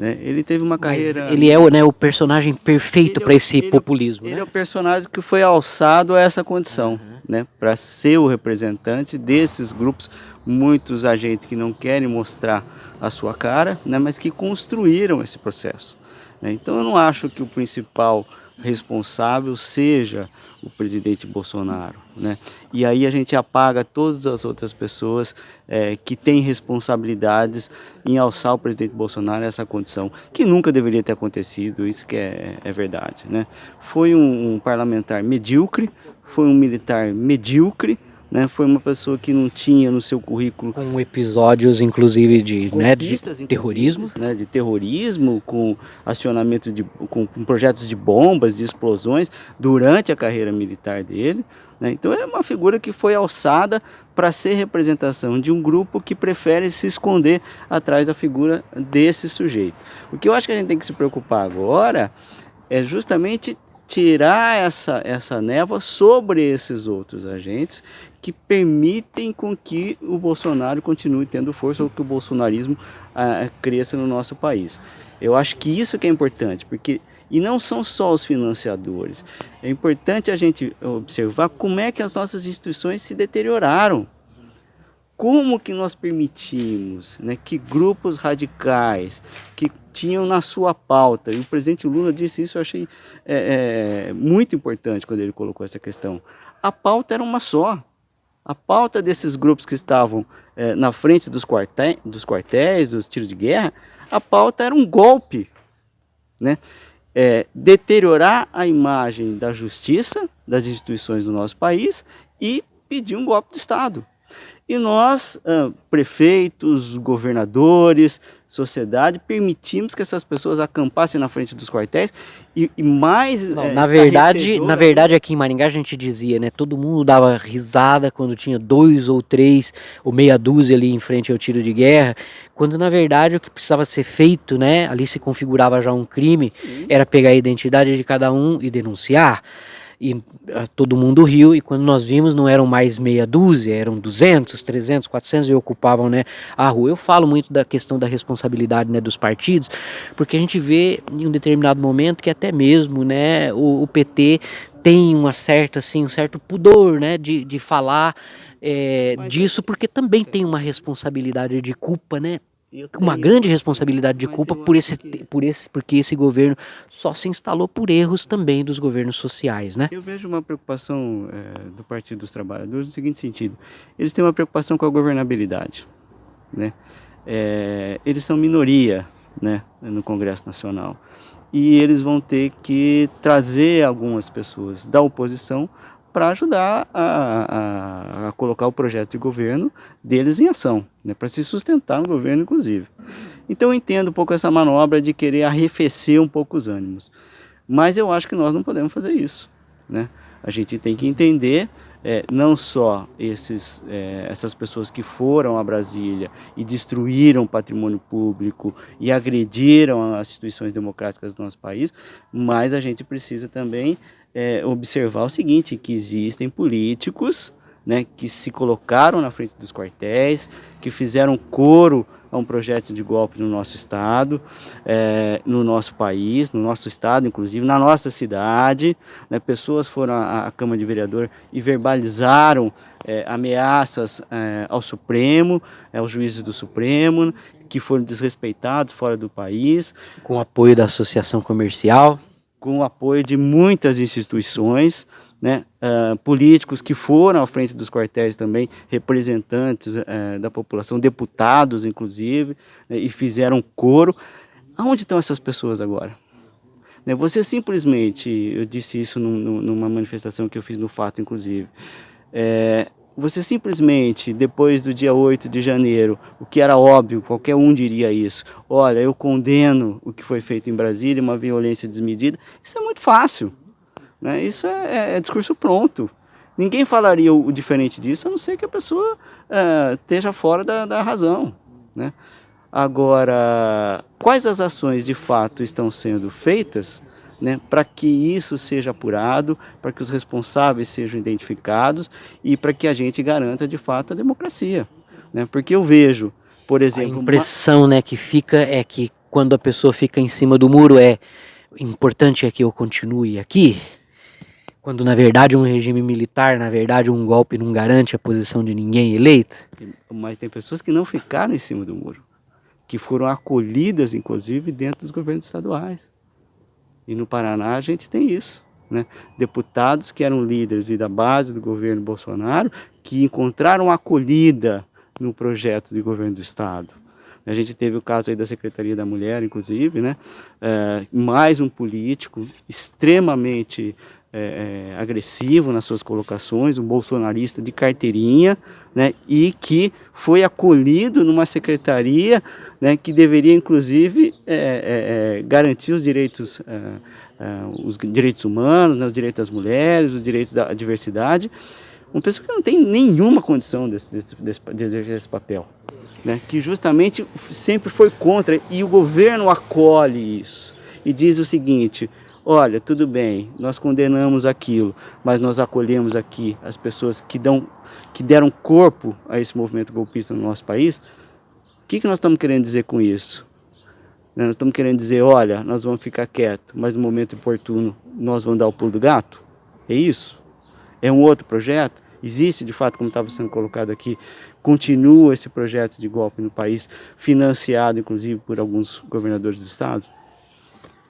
Né? Ele teve uma carreira. Mas ele é o, né, o personagem perfeito para é esse ele, populismo. Ele né? é o personagem que foi alçado a essa condição, uhum. né? para ser o representante desses grupos, muitos agentes que não querem mostrar a sua cara, né? mas que construíram esse processo. Né? Então eu não acho que o principal responsável seja o presidente Bolsonaro. Né? E aí a gente apaga todas as outras pessoas é, que têm responsabilidades em alçar o presidente Bolsonaro a essa condição, que nunca deveria ter acontecido, isso que é, é verdade. Né? Foi um, um parlamentar medíocre, foi um militar medíocre, né, foi uma pessoa que não tinha no seu currículo... Com episódios, inclusive, de, né, de terrorismo. Né, de terrorismo, com acionamento de... Com, com, projetos de bombas, de explosões, durante a carreira militar dele. Né, então é uma figura que foi alçada para ser representação de um grupo que prefere se esconder atrás da figura desse sujeito. O que eu acho que a gente tem que se preocupar agora é justamente tirar essa, essa névoa sobre esses outros agentes que permitem com que o Bolsonaro continue tendo força ou que o bolsonarismo ah, cresça no nosso país. Eu acho que isso que é importante, porque e não são só os financiadores. É importante a gente observar como é que as nossas instituições se deterioraram. Como que nós permitimos né, que grupos radicais que tinham na sua pauta, e o presidente Lula disse isso, eu achei é, é, muito importante quando ele colocou essa questão. A pauta era uma só, a pauta desses grupos que estavam é, na frente dos, quartéis, dos quartéis, dos tiros de guerra, a pauta era um golpe, né? É, deteriorar a imagem da justiça, das instituições do nosso país e pedir um golpe de Estado. E nós, prefeitos, governadores, sociedade, permitimos que essas pessoas acampassem na frente dos quartéis e, e mais Não, é, na verdade na verdade aqui em Maringá a gente dizia né todo mundo dava risada quando tinha dois ou três ou meia dúzia ali em frente ao tiro de guerra quando na verdade o que precisava ser feito né ali se configurava já um crime Sim. era pegar a identidade de cada um e denunciar e uh, todo mundo riu, e quando nós vimos não eram mais meia dúzia, eram 200, 300, 400 e ocupavam né, a rua. Eu falo muito da questão da responsabilidade né, dos partidos, porque a gente vê em um determinado momento que até mesmo né, o, o PT tem uma certa, assim, um certo pudor né, de, de falar é, disso, porque também tem uma responsabilidade de culpa, né? Uma grande responsabilidade de culpa por esse, por esse, porque esse governo só se instalou por erros também dos governos sociais, né? Eu vejo uma preocupação é, do Partido dos Trabalhadores no seguinte sentido: eles têm uma preocupação com a governabilidade, né? É, eles são minoria, né, no Congresso Nacional e eles vão ter que trazer algumas pessoas da oposição para ajudar a, a, a, colocar o projeto de governo deles em ação, né, para se sustentar no governo, inclusive. Então eu entendo um pouco essa manobra de querer arrefecer um pouco os ânimos. Mas eu acho que nós não podemos fazer isso. Né? A gente tem que entender é, não só esses, é, essas pessoas que foram a Brasília e destruíram o patrimônio público e agrediram as instituições democráticas do nosso país, mas a gente precisa também é, observar o seguinte, que existem políticos né, que se colocaram na frente dos quartéis, que fizeram coro a um projeto de golpe no nosso estado, é, no nosso país, no nosso estado, inclusive, na nossa cidade. Né? Pessoas foram à, à Câmara de Vereador e verbalizaram é, ameaças é, ao Supremo, é, aos juízes do Supremo, que foram desrespeitados fora do país. Com apoio da Associação Comercial. Com o apoio de muitas instituições, né, uh, políticos que foram à frente dos quartéis também, representantes uh, da população, deputados inclusive, né, e fizeram coro. Aonde estão essas pessoas agora? Né, você simplesmente, eu disse isso num, numa manifestação que eu fiz no Fato, inclusive, é, você simplesmente, depois do dia 8 de janeiro, o que era óbvio, qualquer um diria isso, olha, eu condeno o que foi feito em Brasília, uma violência desmedida, isso é muito fácil. Né? Isso é, é, discurso pronto. Ninguém falaria o, diferente disso, a não ser que a pessoa é, esteja fora da, da razão. Né? Agora, quais as ações de fato estão sendo feitas né, para que isso seja apurado, para que os responsáveis sejam identificados e para que a gente garanta de fato a democracia. Né? Porque eu vejo, por exemplo... A impressão uma... né, que fica é que quando a pessoa fica em cima do muro é importante é que eu continue aqui, quando na verdade um regime militar, na verdade um golpe não garante a posição de ninguém eleito? Mas tem pessoas que não ficaram em cima do muro, que foram acolhidas inclusive dentro dos governos estaduais. E no Paraná a gente tem isso. Né? Deputados que eram líderes e da base do governo Bolsonaro, que encontraram acolhida no projeto de governo do Estado. A gente teve o caso aí da Secretaria da Mulher, inclusive, né? É, mais um político extremamente é, agressivo nas suas colocações, um bolsonarista de carteirinha, né, e que foi acolhido numa secretaria né, que deveria, inclusive, é, é, é garantir os direitos, é, os direitos humanos, né, os direitos das mulheres, os direitos da diversidade. Uma pessoa que não tem nenhuma condição desse, desse, desse, de exercer esse papel. Né, que justamente sempre foi contra, e o governo acolhe isso. E diz o seguinte, olha, tudo bem, nós condenamos aquilo, mas nós acolhemos aqui as pessoas que, dão, que deram corpo a esse movimento golpista no nosso país, que, que nós estamos querendo dizer com isso? Nós estamos querendo dizer, olha, nós vamos ficar quietos, mas no momento oportuno nós vamos dar o pulo do gato? É isso? É um outro projeto? Existe, de fato, como estava sendo colocado aqui, continua esse projeto de golpe no país, financiado, inclusive, por alguns governadores do estado?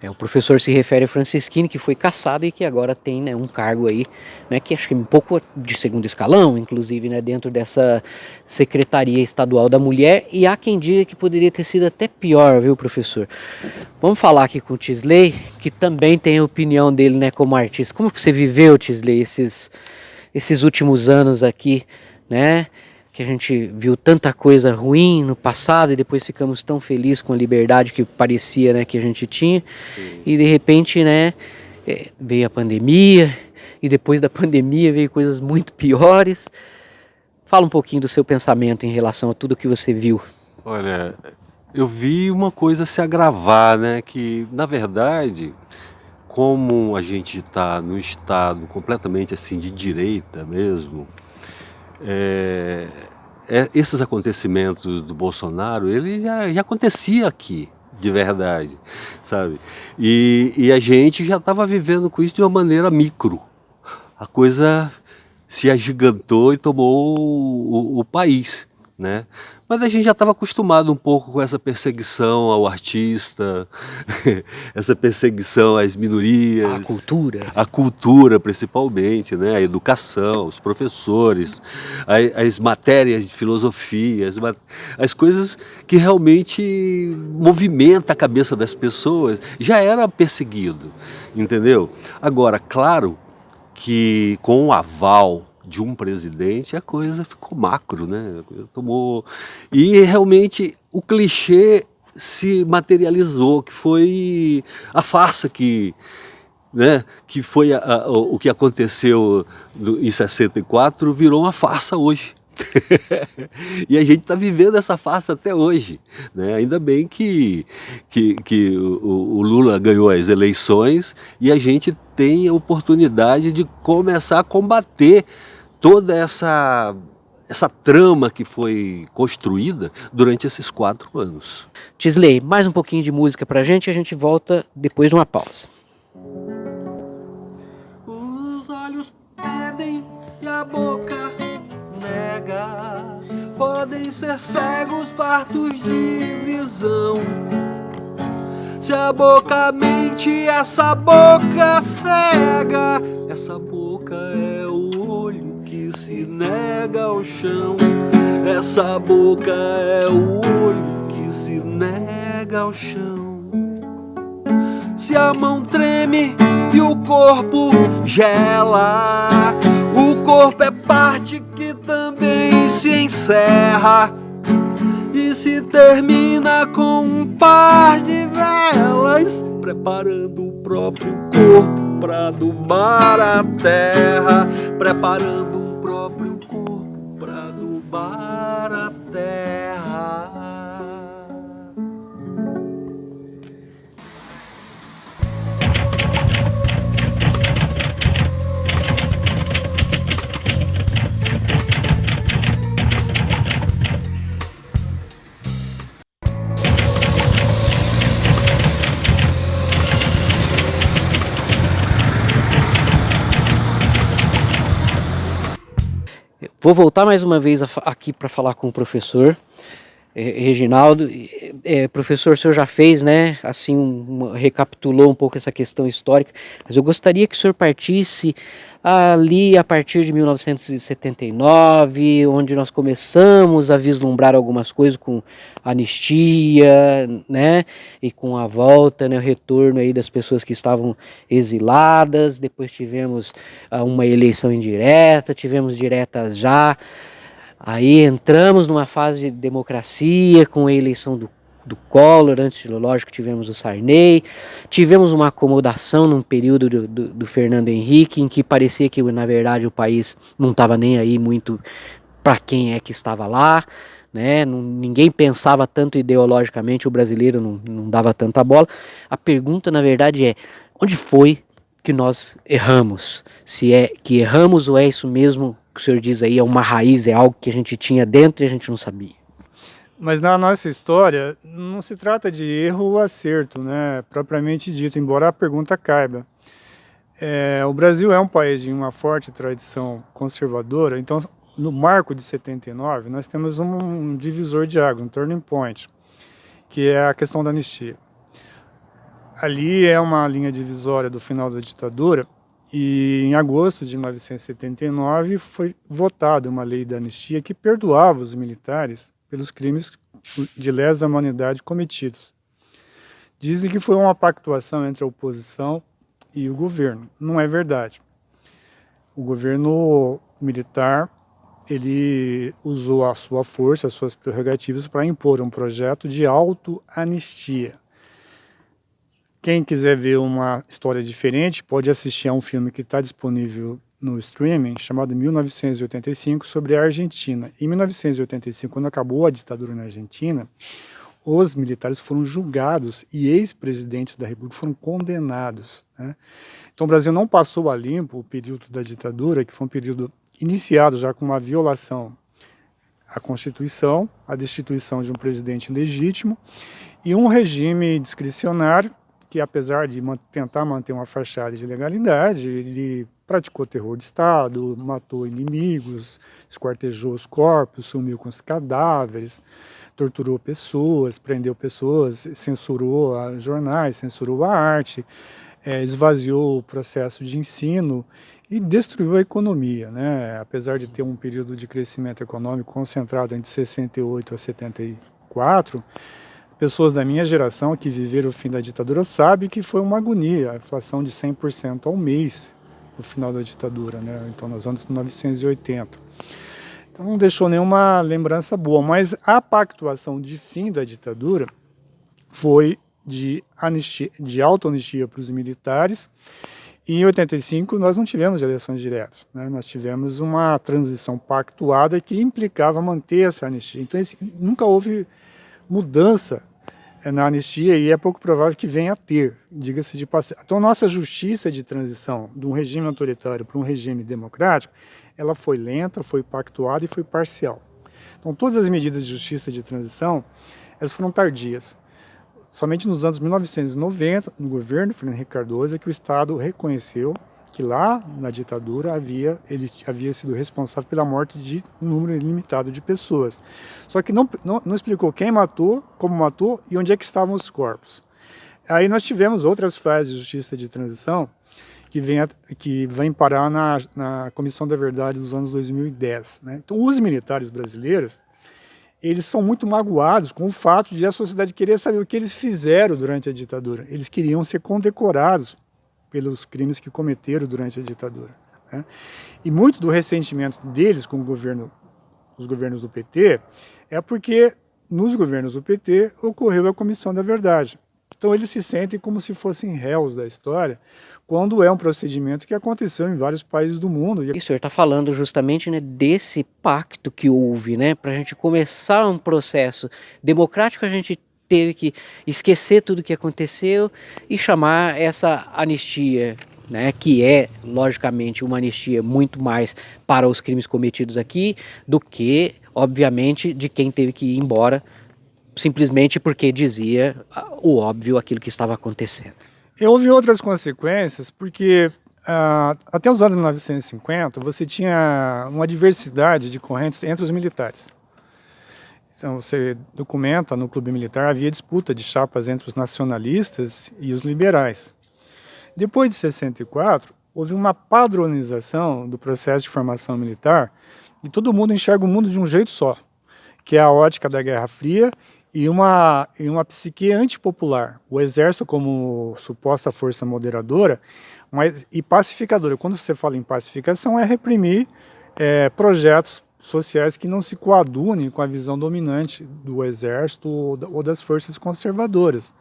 É, o professor se refere a Francisquini, que foi caçado e que agora tem né, um cargo aí, né, que acho que é um pouco de segundo escalão, inclusive, né, dentro dessa Secretaria Estadual da Mulher, e há quem diga que poderia ter sido até pior, viu, professor? Vamos falar aqui com o Tisley, que também tem a opinião dele, né, como artista. Como você viveu, Tisley, esses, esses últimos anos aqui, né, que a gente viu tanta coisa ruim no passado e depois ficamos tão felizes com a liberdade que parecia né, que a gente tinha. Sim. E de repente né, é, veio a pandemia e depois da pandemia veio coisas muito piores. Fala um pouquinho do seu pensamento em relação a tudo que você viu. Olha, eu vi uma coisa se agravar, né? Que na verdade, como a gente está no estado completamente assim de direita mesmo, é, é, esses acontecimentos do Bolsonaro, ele já, já acontecia aqui, de verdade, sabe? E, e a gente já estava vivendo com isso de uma maneira micro. A coisa se agigantou e tomou o, o, o país, né? Mas a gente já estava acostumado um pouco com essa perseguição ao artista, essa perseguição às minorias. A cultura. A cultura, principalmente, né? a educação, os professores, as, as matérias de filosofia, as, as coisas que realmente movimentam a cabeça das pessoas. Já era perseguido, entendeu? Agora, claro que com o aval de um presidente, a coisa ficou macro, né? Tomou e realmente o clichê se materializou, que foi a farsa que, né, que foi a, a, o que aconteceu no, em 64 virou uma farsa hoje. e a gente está vivendo essa farsa até hoje. Né? Ainda bem que, que, que o, o, Lula ganhou as eleições e a gente tem a oportunidade de começar a combater toda essa essa trama que foi construída durante esses quatro anos. Tisley, mais um pouquinho de música pra gente e a gente volta depois de uma pausa. Os olhos pedem e a boca nega. Podem ser cegos, fartos de visão. Se a boca mente, essa boca cega. Essa boca é o se nega ao chão. Essa boca é o olho que se nega ao chão. Se a mão treme e o corpo gela, o corpo é parte que também se encerra e se termina com um par de velas, preparando o próprio corpo para adubar a terra, preparando para Vou voltar mais uma vez aqui para falar com o professor Reginaldo. É, professor, o senhor já fez, né? Assim, um, recapitulou um pouco essa questão histórica, mas eu gostaria que o senhor partisse ali a partir de 1979, onde nós começamos a vislumbrar algumas coisas com anistia, né, e com a volta, né, o retorno aí das pessoas que estavam exiladas, depois tivemos uh, uma eleição indireta, tivemos diretas já, aí entramos numa fase de democracia com a eleição do do Collor, antes, lógico, tivemos o Sarney, tivemos uma acomodação num período do, do, do Fernando Henrique, em que parecia que, na verdade, o país não estava nem aí muito para quem é que estava lá, né? Ninguém pensava tanto ideologicamente, o brasileiro não, não dava tanta bola. A pergunta, na verdade, é, onde foi que nós erramos? Se é que erramos ou é isso mesmo que o senhor diz aí, é uma raiz, é algo que a gente tinha dentro e a gente não sabia? Mas na nossa história, não se trata de erro ou acerto, né, propriamente dito, embora a pergunta caiba. É, o Brasil é um país de uma forte tradição conservadora, então no marco de 79 nós temos um divisor de água, um turning point, que é a questão da anistia. Ali é uma linha divisória do final da ditadura e em agosto de 1979 foi votada uma lei da anistia que perdoava os militares pelos crimes de lesa humanidade cometidos. Dizem que foi uma pactuação entre a oposição e o governo. Não é verdade. O governo militar ele usou a sua força, as suas prerrogativas para impor um projeto de auto-anistia. Quem quiser ver uma história diferente pode assistir a um filme que está disponível no streaming chamado 1985 sobre a Argentina. Em 1985, quando acabou a ditadura na Argentina, os militares foram julgados e ex-presidentes da República foram condenados. Né? Então o Brasil não passou a limpo o período da ditadura, que foi um período iniciado já com uma violação à Constituição, a destituição de um presidente legítimo e um regime discricionário que apesar de tentar manter uma fachada de legalidade, ele praticou terror de Estado, matou inimigos, esquartejou os corpos, sumiu com os cadáveres, torturou pessoas, prendeu pessoas, censurou jornais, censurou a arte, é, esvaziou o processo de ensino e destruiu a economia. Né? Apesar de ter um período de crescimento econômico concentrado entre 68 a 74, pessoas da minha geração que viveram o fim da ditadura sabem que foi uma agonia, a inflação de 100% ao mês no final da ditadura, né? então nos anos 1980. Então não deixou nenhuma lembrança boa, mas a pactuação de fim da ditadura foi de, anistia, de auto-anistia para os militares, e em 85 nós não tivemos eleições diretas, né? nós tivemos uma transição pactuada que implicava manter essa anistia. Então esse, nunca houve mudança na anistia e é pouco provável que venha a ter, diga-se de passagem. Então, nossa justiça de transição de um regime autoritário para um regime democrático, ela foi lenta, foi pactuada e foi parcial. Então, todas as medidas de justiça de transição, elas foram tardias. Somente nos anos 1990, no governo Fernando Henrique Cardoso, é que o Estado reconheceu que lá na ditadura havia ele havia sido responsável pela morte de um número ilimitado de pessoas. Só que não, não, não, explicou quem matou, como matou e onde é que estavam os corpos. Aí nós tivemos outras fases de justiça de transição que vem, que vem parar na, na Comissão da Verdade dos anos 2010. Né? Então os militares brasileiros eles são muito magoados com o fato de a sociedade querer saber o que eles fizeram durante a ditadura. Eles queriam ser condecorados pelos crimes que cometeram durante a ditadura. Né? E muito do ressentimento deles com o governo, os governos do PT é porque nos governos do PT ocorreu a Comissão da Verdade. Então eles se sentem como se fossem réus da história, quando é um procedimento que aconteceu em vários países do mundo. E o senhor está falando justamente né, desse pacto que houve, né, para a gente começar um processo democrático, a gente teve que esquecer tudo o que aconteceu e chamar essa anistia, né, que é, logicamente, uma anistia muito mais para os crimes cometidos aqui do que, obviamente, de quem teve que ir embora simplesmente porque dizia o óbvio, aquilo que estava acontecendo. E houve outras consequências, porque uh, até os anos 1950 você tinha uma diversidade de correntes entre os militares. Então, você documenta no clube militar, havia disputa de chapas entre os nacionalistas e os liberais. Depois de 64, houve uma padronização do processo de formação militar e todo mundo enxerga o mundo de um jeito só, que é a ótica da Guerra Fria e uma, e uma psique antipopular. O exército como suposta força moderadora mas, e pacificadora. Quando você fala em pacificação, é reprimir é, projetos sociais que não se coadunem com a visão dominante do exército ou das forças conservadoras.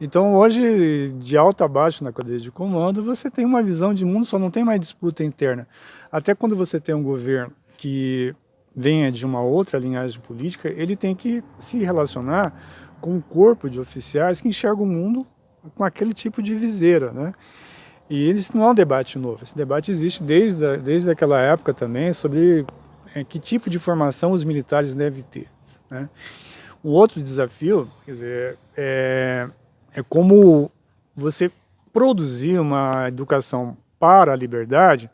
Então hoje, de alto a baixo na cadeia de comando, você tem uma visão de mundo, só não tem mais disputa interna. Até quando você tem um governo que venha de uma outra linhagem política, ele tem que se relacionar com um corpo de oficiais que enxerga o mundo com aquele tipo de viseira, né? E isso não é um debate novo, esse debate existe desde, desde aquela época também sobre é, que tipo de formação os militares devem ter. Né? Um outro desafio dizer, é, é como você produzir uma educação para a liberdade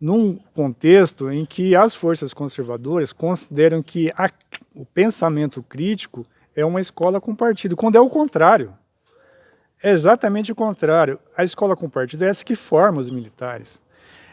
num contexto em que as forças conservadoras consideram que a, o pensamento crítico é uma escola com partido, quando é o contrário. É exatamente o contrário. A escola com partido é essa que forma os militares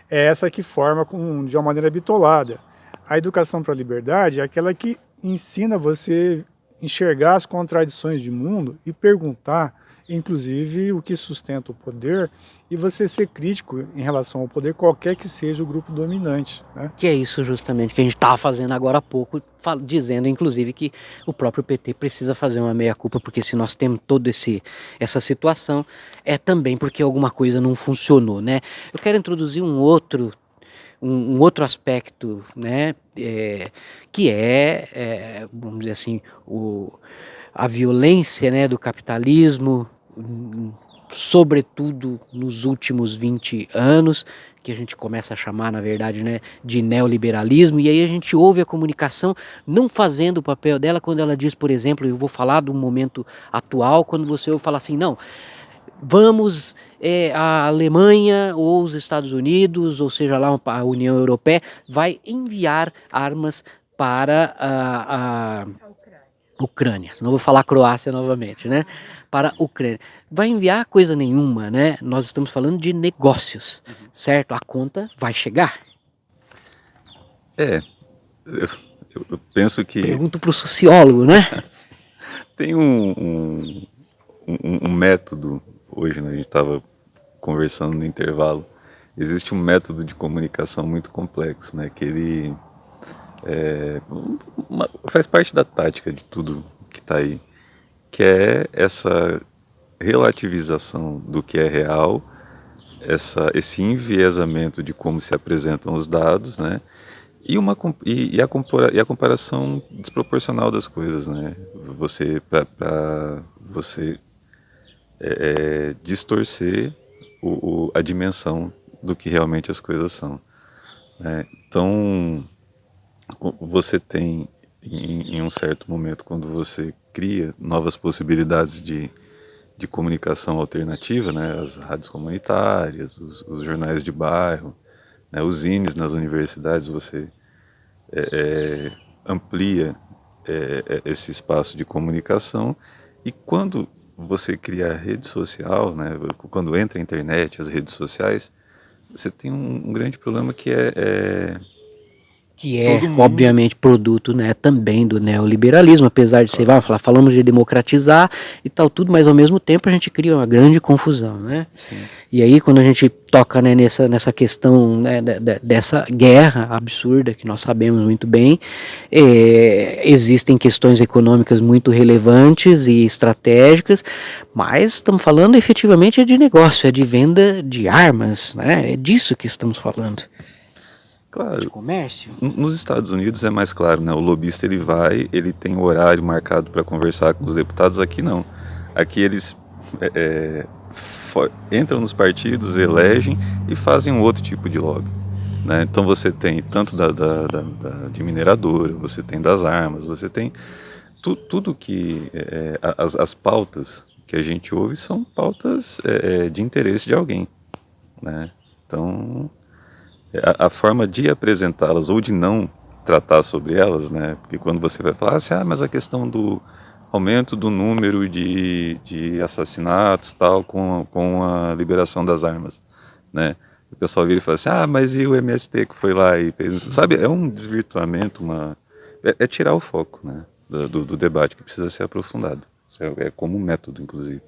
é essa que forma com, de uma maneira bitolada. A educação para a liberdade é aquela que ensina você enxergar as contradições de mundo e perguntar, inclusive, o que sustenta o poder e você ser crítico em relação ao poder, qualquer que seja o grupo dominante. Né? Que é isso justamente que a gente estava fazendo agora há pouco, dizendo inclusive que o próprio PT precisa fazer uma meia-culpa, porque se nós temos toda essa situação, é também porque alguma coisa não funcionou. Né? Eu quero introduzir um outro um, um, outro aspecto, né, é, que é, é, vamos dizer assim, o, a violência né, do capitalismo, sobretudo nos últimos 20 anos, que a gente começa a chamar, na verdade, né, de neoliberalismo, e aí a gente ouve a comunicação não fazendo o papel dela quando ela diz, por exemplo, eu vou falar do momento atual, quando você ouve falar assim, não, vamos é, a Alemanha ou os Estados Unidos, ou seja lá a União Europeia, vai enviar armas para a, a Ucrânia, não vou falar Croácia novamente, né? Para a Ucrânia. Vai enviar coisa nenhuma, né? Nós estamos falando de negócios, uhum. certo? A conta vai chegar. É, eu, eu penso que... Pergunto para o sociólogo, né? Tem um, um, um, um método, hoje né, a gente estava conversando no intervalo, existe um método de comunicação muito complexo, né? Que ele é, uma, faz parte da tática de tudo que está aí, que é essa relativização do que é real, essa, esse enviesamento de como se apresentam os dados, né? E, uma, e, e, a, e a comparação desproporcional das coisas, né? Você, para você é, é, distorcer o, o, a dimensão do que realmente as coisas são. Né? Então, você tem, em, em, um certo momento, quando você cria novas possibilidades de, de comunicação alternativa, né? as rádios comunitárias, os, os jornais de bairro, né? os zines nas universidades, você é, é, amplia é, é, esse espaço de comunicação e quando você cria a rede social, né, quando entra a internet, as redes sociais, você tem um, um grande problema que é, é que é obviamente produto né, também do neoliberalismo, apesar de você vai falar, falamos de democratizar e tal tudo, mas ao mesmo tempo a gente cria uma grande confusão, né? Sim. E aí quando a gente toca né, nessa, nessa questão né, dessa guerra absurda que nós sabemos muito bem, é, existem questões econômicas muito relevantes e estratégicas, mas estamos falando efetivamente de negócio, é de venda de armas, né? É disso que estamos falando. Claro. De comércio? Nos Estados Unidos é mais claro, né? O lobista ele vai, ele tem horário marcado para conversar com os deputados. Aqui não. Aqui eles é, é for, entram nos partidos, elegem e fazem um outro tipo de lobby. Né? Então você tem tanto da, da, da, da, de mineradora, você tem das armas, você tem tu, tudo que é, é as, as pautas que a gente ouve são pautas é, é de interesse de alguém, né? Então a, a forma de apresentá-las ou de não tratar sobre elas, né? Porque quando você vai falar assim, ah, mas a questão do aumento do número de, de assassinatos tal com, com a liberação das armas, né? O pessoal vira e fala assim, ah, mas e o MST que foi lá e fez, sabe? É um desvirtuamento, uma é, é tirar o foco, né? Do, do, debate que precisa ser aprofundado. É, é como método, inclusive.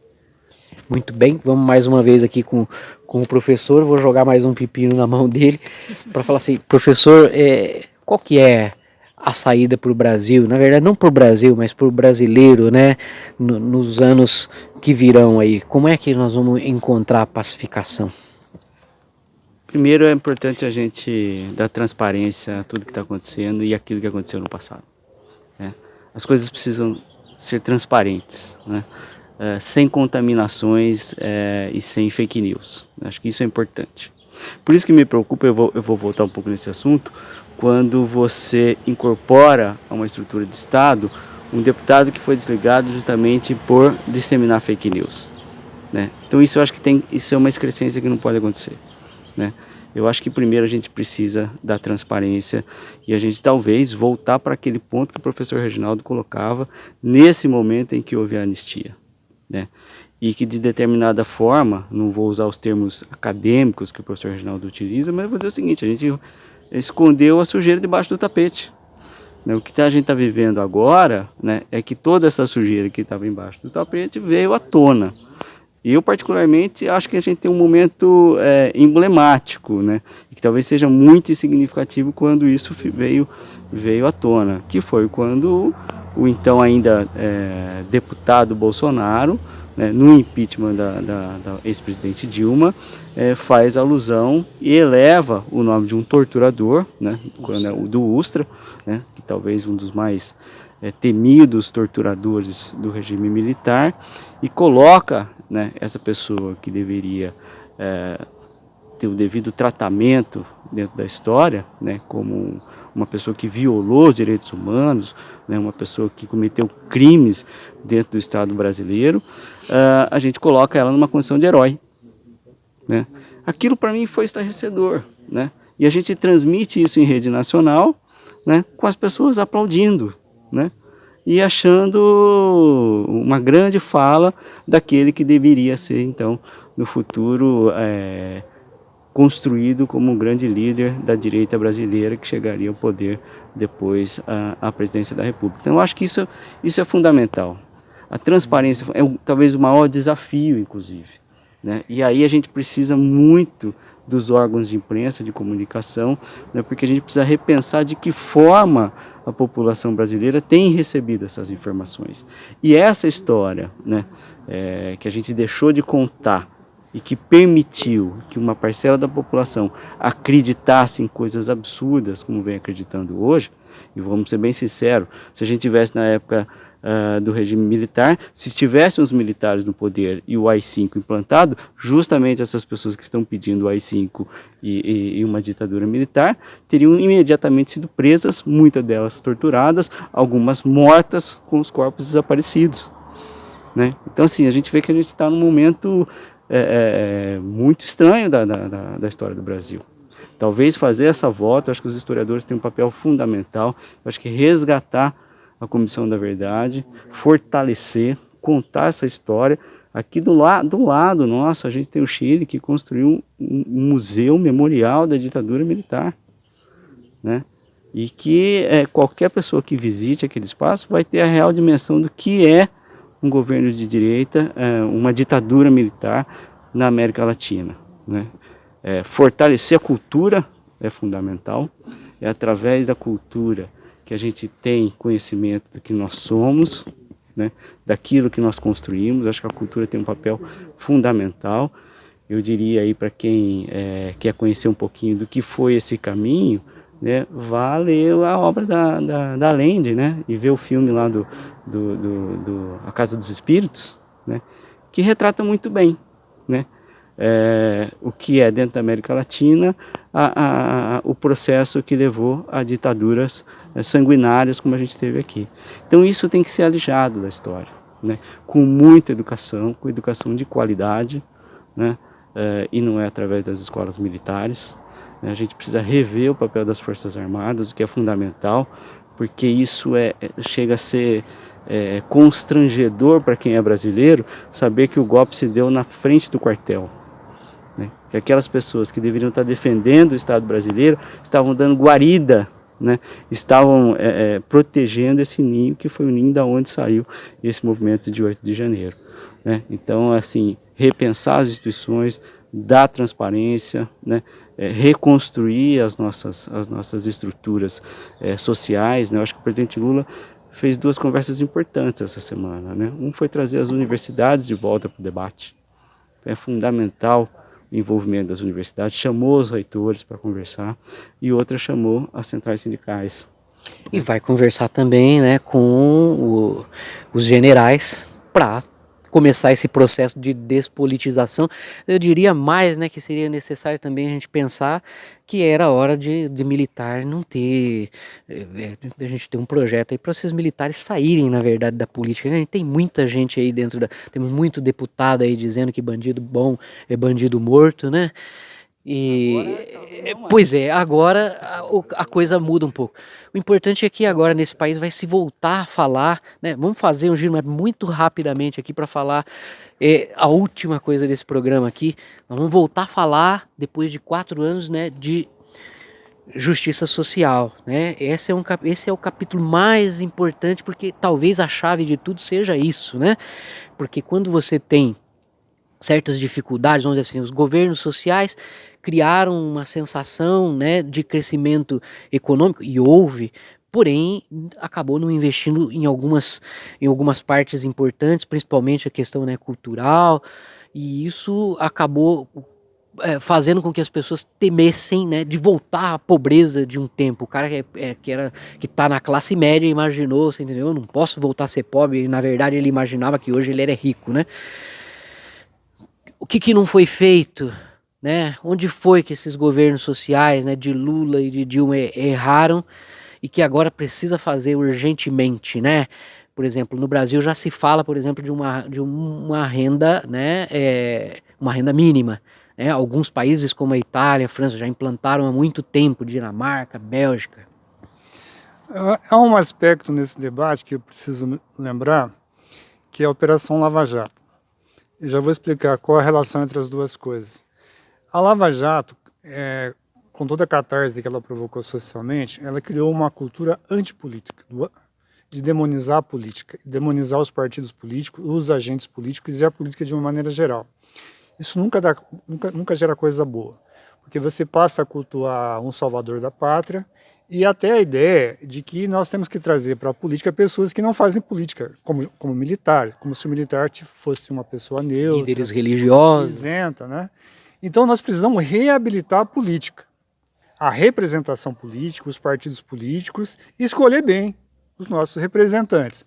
Muito bem, vamos mais uma vez aqui com, com o professor, vou jogar mais um pepino na mão dele para falar assim, professor, é, qual que é a saída para o Brasil, na verdade não para o Brasil, mas para o brasileiro, né, no, nos anos que virão aí, como é que nós vamos encontrar a pacificação? Primeiro é importante a gente dar transparência a tudo que está acontecendo e aquilo que aconteceu no passado. Né? As coisas precisam ser transparentes, né? É, sem contaminações é, e sem fake news. Acho que isso é importante. Por isso que me preocupa, eu vou, eu vou voltar um pouco nesse assunto, quando você incorpora a uma estrutura de Estado um deputado que foi desligado justamente por disseminar fake news. Né? Então isso eu acho que tem, isso é uma excrescência que não pode acontecer. Né? Eu acho que primeiro a gente precisa da transparência e a gente talvez voltar para aquele ponto que o professor Reginaldo colocava nesse momento em que houve a anistia né? e que de determinada forma, não vou usar os termos acadêmicos que o professor Reginaldo utiliza, mas vou dizer o seguinte, a gente escondeu a sujeira debaixo do tapete. Né? O que a gente está vivendo agora né, é que toda essa sujeira que estava embaixo do tapete veio à tona. E eu, particularmente, acho que a gente tem um momento é, emblemático, né? Que talvez seja muito significativo quando isso veio, veio à tona, que foi quando o então ainda é, deputado Bolsonaro, né, no impeachment da, da, da ex-presidente Dilma, é, faz alusão e eleva o nome de um torturador, né, do Ustra, né, que talvez um dos mais é, temidos torturadores do regime militar, e coloca né, essa pessoa que deveria é, ter o devido tratamento dentro da história, né, como uma pessoa que violou os direitos humanos, né, uma pessoa que cometeu crimes dentro do Estado brasileiro, uh, a gente coloca ela numa condição de herói. Né? Aquilo para mim foi estarrecedor. Né? E a gente transmite isso em rede nacional né, com as pessoas aplaudindo. Né? E achando uma grande fala daquele que deveria ser, então, no futuro, é, construído como um grande líder da direita brasileira que chegaria ao poder depois à, presidência da República. Então eu acho que isso, isso é fundamental. A transparência é talvez o maior desafio, inclusive. Né? E aí a gente precisa muito dos órgãos de imprensa, de comunicação, né? porque a gente precisa repensar de que forma a população brasileira tem recebido essas informações. E essa história né, é, que a gente deixou de contar e que permitiu que uma parcela da população acreditasse em coisas absurdas, como vem acreditando hoje, e vamos ser bem sinceros, se a gente tivesse na época uh, do regime militar, se estivessem os militares no poder e o AI-5 implantado, justamente essas pessoas que estão pedindo o AI-5 e, e, e, uma ditadura militar, teriam imediatamente sido presas, muitas delas torturadas, algumas mortas com os corpos desaparecidos. Né? Então assim, a gente vê que a gente está num momento é, é, muito estranho da, da, da história do Brasil. Talvez fazer essa volta, acho que os historiadores têm um papel fundamental, acho que resgatar a Comissão da Verdade, fortalecer, contar essa história. Aqui do, la do lado nosso, a gente tem o Chile, que construiu um, um museu memorial da ditadura militar. Né? E que é, qualquer pessoa que visite aquele espaço vai ter a real dimensão do que é um governo de direita, é, uma ditadura militar na América Latina. Né? É, fortalecer a cultura é fundamental, é através da cultura que a gente tem conhecimento do que nós somos, né, daquilo que nós construímos. Acho que a cultura tem um papel fundamental. Eu diria aí para quem é, quer conhecer um pouquinho do que foi esse caminho, né, vá ler a obra da, da, da Lende, né, e ver o filme lá do, do, do, do A Casa dos Espíritos, né, que retrata muito bem, né, é, o que é dentro da América Latina, a, a, o processo que levou a ditaduras é, sanguinárias como a gente teve aqui. Então isso tem que ser alijado da história, né? com muita educação, com educação de qualidade, né? É, e não é através das escolas militares. Né? A gente precisa rever o papel das Forças Armadas, o que é fundamental, porque isso é, é chega a ser é, constrangedor para quem é brasileiro saber que o golpe se deu na frente do quartel. Né? Que aquelas pessoas que deveriam estar defendendo o Estado brasileiro estavam dando guarida, né? estavam é, é, protegendo esse ninho que foi o ninho da onde saiu esse movimento de 8 de janeiro. Né? Então, assim, repensar as instituições, dar transparência, né? É, reconstruir as nossas, as nossas estruturas é, sociais. Né? Eu acho que o presidente Lula fez duas conversas importantes essa semana. Né? Um foi trazer as universidades de volta para o debate. é fundamental envolvimento das universidades, chamou os reitores para conversar e outra chamou as centrais sindicais. E vai conversar também né, com o, os generais para começar esse processo de despolitização. Eu diria mais né, que seria necessário também a gente pensar que era hora de, de militar não ter, é, a gente ter um projeto aí para esses militares saírem, na verdade, da política. A gente tem muita gente aí dentro da, temos muito deputado aí dizendo que bandido bom é bandido morto, né? E, é, pois é, agora a, a, coisa muda um pouco. O importante é que agora nesse país vai se voltar a falar, né? Vamos fazer um giro mas muito rapidamente aqui para falar é, a última coisa desse programa aqui. Nós vamos voltar a falar depois de quatro anos, né, de justiça social, né? Esse é, um, esse é o capítulo mais importante porque talvez a chave de tudo seja isso, né? Porque quando você tem certas dificuldades, onde assim, os governos sociais criaram uma sensação né, de crescimento econômico, e houve, porém acabou não investindo em algumas, em algumas partes importantes, principalmente a questão né, cultural, e isso acabou é, fazendo com que as pessoas temessem né, de voltar à pobreza de um tempo. O cara que, é, que era que está na classe média imaginou, você entendeu? Eu não posso voltar a ser pobre. E, na verdade, ele imaginava que hoje ele era rico, né? O que, que não foi feito? Né? Onde foi que esses governos sociais né, de Lula e de Dilma erraram e que agora precisa fazer urgentemente, né? Por exemplo, no Brasil já se fala, por exemplo, de uma, de uma renda, né, é, uma renda mínima. Né? Alguns países como a Itália, a França já implantaram há muito tempo, Dinamarca, Bélgica. Há um aspecto nesse debate que eu preciso lembrar, que é a Operação Lava Jato. Eu já vou explicar qual a relação entre as duas coisas. A Lava Jato, é, com toda a catarse que ela provocou socialmente, ela criou uma cultura antipolítica, de demonizar a política, demonizar os partidos políticos, os agentes políticos e a política de uma maneira geral. Isso nunca, dá, nunca, nunca gera coisa boa, porque você passa a cultuar um salvador da pátria e até a ideia de que nós temos que trazer para a política pessoas que não fazem política, como, como militar, como se o militar fosse uma pessoa neutra, líderes religiosos, isenta, né? Então nós precisamos reabilitar a política, a representação política, os partidos políticos, e escolher bem os nossos representantes.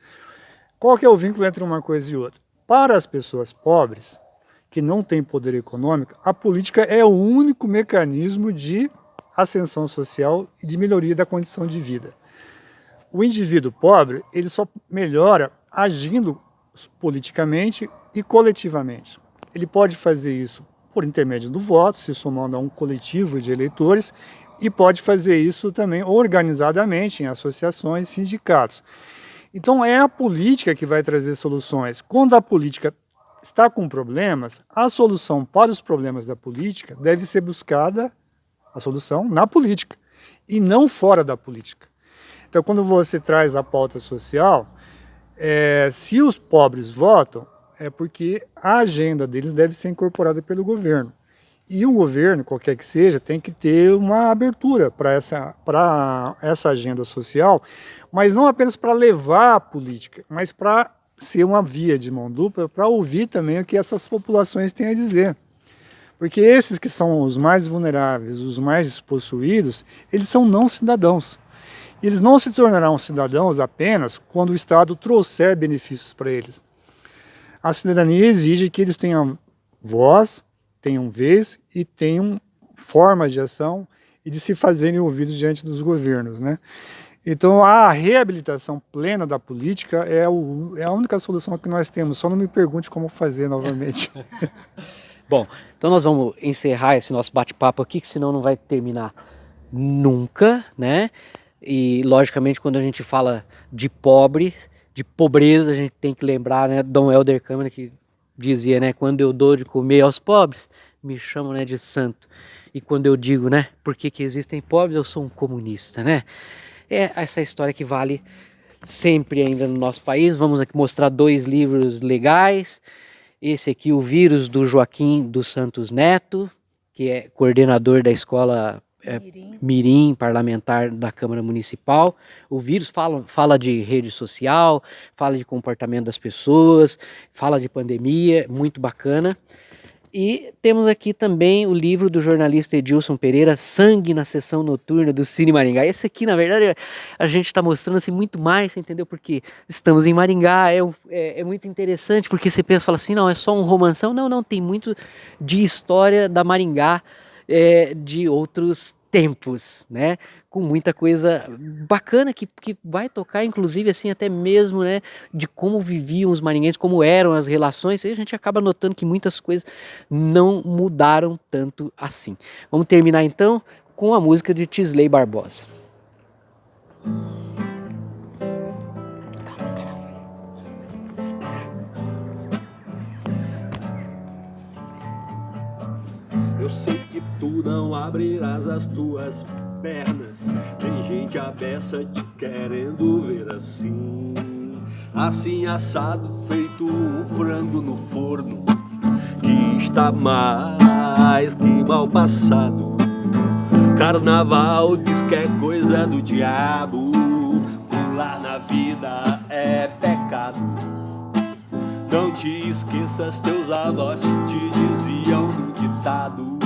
Qual que é o vínculo entre uma coisa e outra? Para as pessoas pobres, que não têm poder econômico, a política é o único mecanismo de ascensão social e de melhoria da condição de vida. O indivíduo pobre, ele só melhora agindo politicamente e coletivamente. Ele pode fazer isso por intermédio do voto, se somando a um coletivo de eleitores, e pode fazer isso também organizadamente em associações, sindicatos. Então é a política que vai trazer soluções. Quando a política está com problemas, a solução para os problemas da política deve ser buscada, a solução, na política, e não fora da política. Então quando você traz a pauta social, é, se os pobres votam, é porque a agenda deles deve ser incorporada pelo governo. E o governo, qualquer que seja, tem que ter uma abertura para essa, essa agenda social, mas não apenas para levar a política, mas para ser uma via de mão dupla, para ouvir também o que essas populações têm a dizer. Porque esses que são os mais vulneráveis, os mais despossuídos, eles são não cidadãos. Eles não se tornarão cidadãos apenas quando o Estado trouxer benefícios para eles a cidadania exige que eles tenham voz, tenham vez e tenham formas de ação e de se fazerem ouvidos diante dos governos, né? Então a reabilitação plena da política é, o, é a única solução que nós temos, só não me pergunte como fazer novamente. Bom, então nós vamos encerrar esse nosso bate-papo aqui, que senão não vai terminar nunca, né? E logicamente quando a gente fala de pobre, de pobreza, a gente tem que lembrar, né, Dom Helder Câmara que dizia, né, quando eu dou de comer aos pobres, me chamam, né, de santo. E quando eu digo, né, por que, que existem pobres, eu sou um comunista, né? É essa história que vale sempre ainda no nosso país. Vamos aqui mostrar dois livros legais. Esse aqui, O Vírus, do Joaquim dos Santos Neto, que é coordenador da escola é, Mirim. Mirim. parlamentar da Câmara Municipal. O vírus fala, fala de rede social, fala de comportamento das pessoas, fala de pandemia, muito bacana. E temos aqui também o livro do jornalista Edilson Pereira, Sangue na Sessão Noturna do Cine Maringá. Esse aqui, na verdade, a gente está mostrando assim, muito mais, entendeu? Porque estamos em Maringá, é, é, é, muito interessante, porque você pensa, fala assim, não, é só um romanção. Não, não, tem muito de história da Maringá, é, de outros tempos, né? Com muita coisa bacana que, que vai tocar, inclusive, assim, até mesmo, né? De como viviam os marinhenses, como eram as relações, e a gente acaba notando que muitas coisas não mudaram tanto assim. Vamos terminar então com a música de Tisley Barbosa. Eu não abrirás as tuas pernas. Tem gente abessa te querendo ver assim. Assim assado, feito um frango no forno. Que está mais que mal passado. Carnaval diz que é coisa do diabo. Pular na vida é pecado. Não te esqueças teus avós te diziam no ditado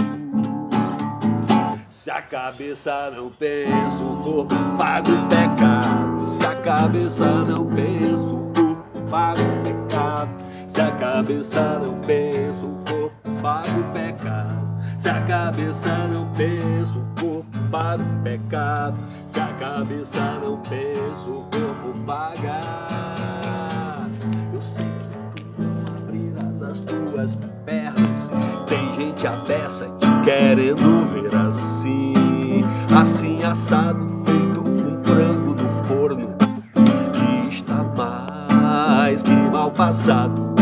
Se a cabeça não pensa, o corpo paga o pecado. Se a cabeça não pensa, o corpo paga o pecado. Se a cabeça não pensa, o corpo paga o pecado. Se a cabeça não pensa, o corpo paga o pecado. Se a cabeça não pensa, o corpo paga. As tuas pernas. Tem gente abessa te querendo ver assim, assim assado, feito com frango no forno, que está mais que mal passado.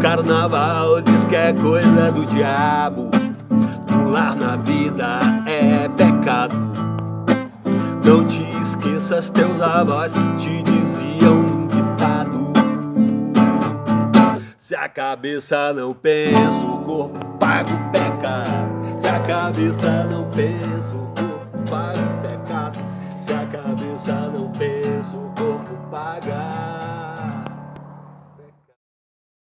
Carnaval diz que é coisa do diabo, pular na vida é pecado. Não te esqueças teus avós que te diziam Se a cabeça não pensa, o corpo paga o pecado. Se a cabeça não pensa, o corpo paga.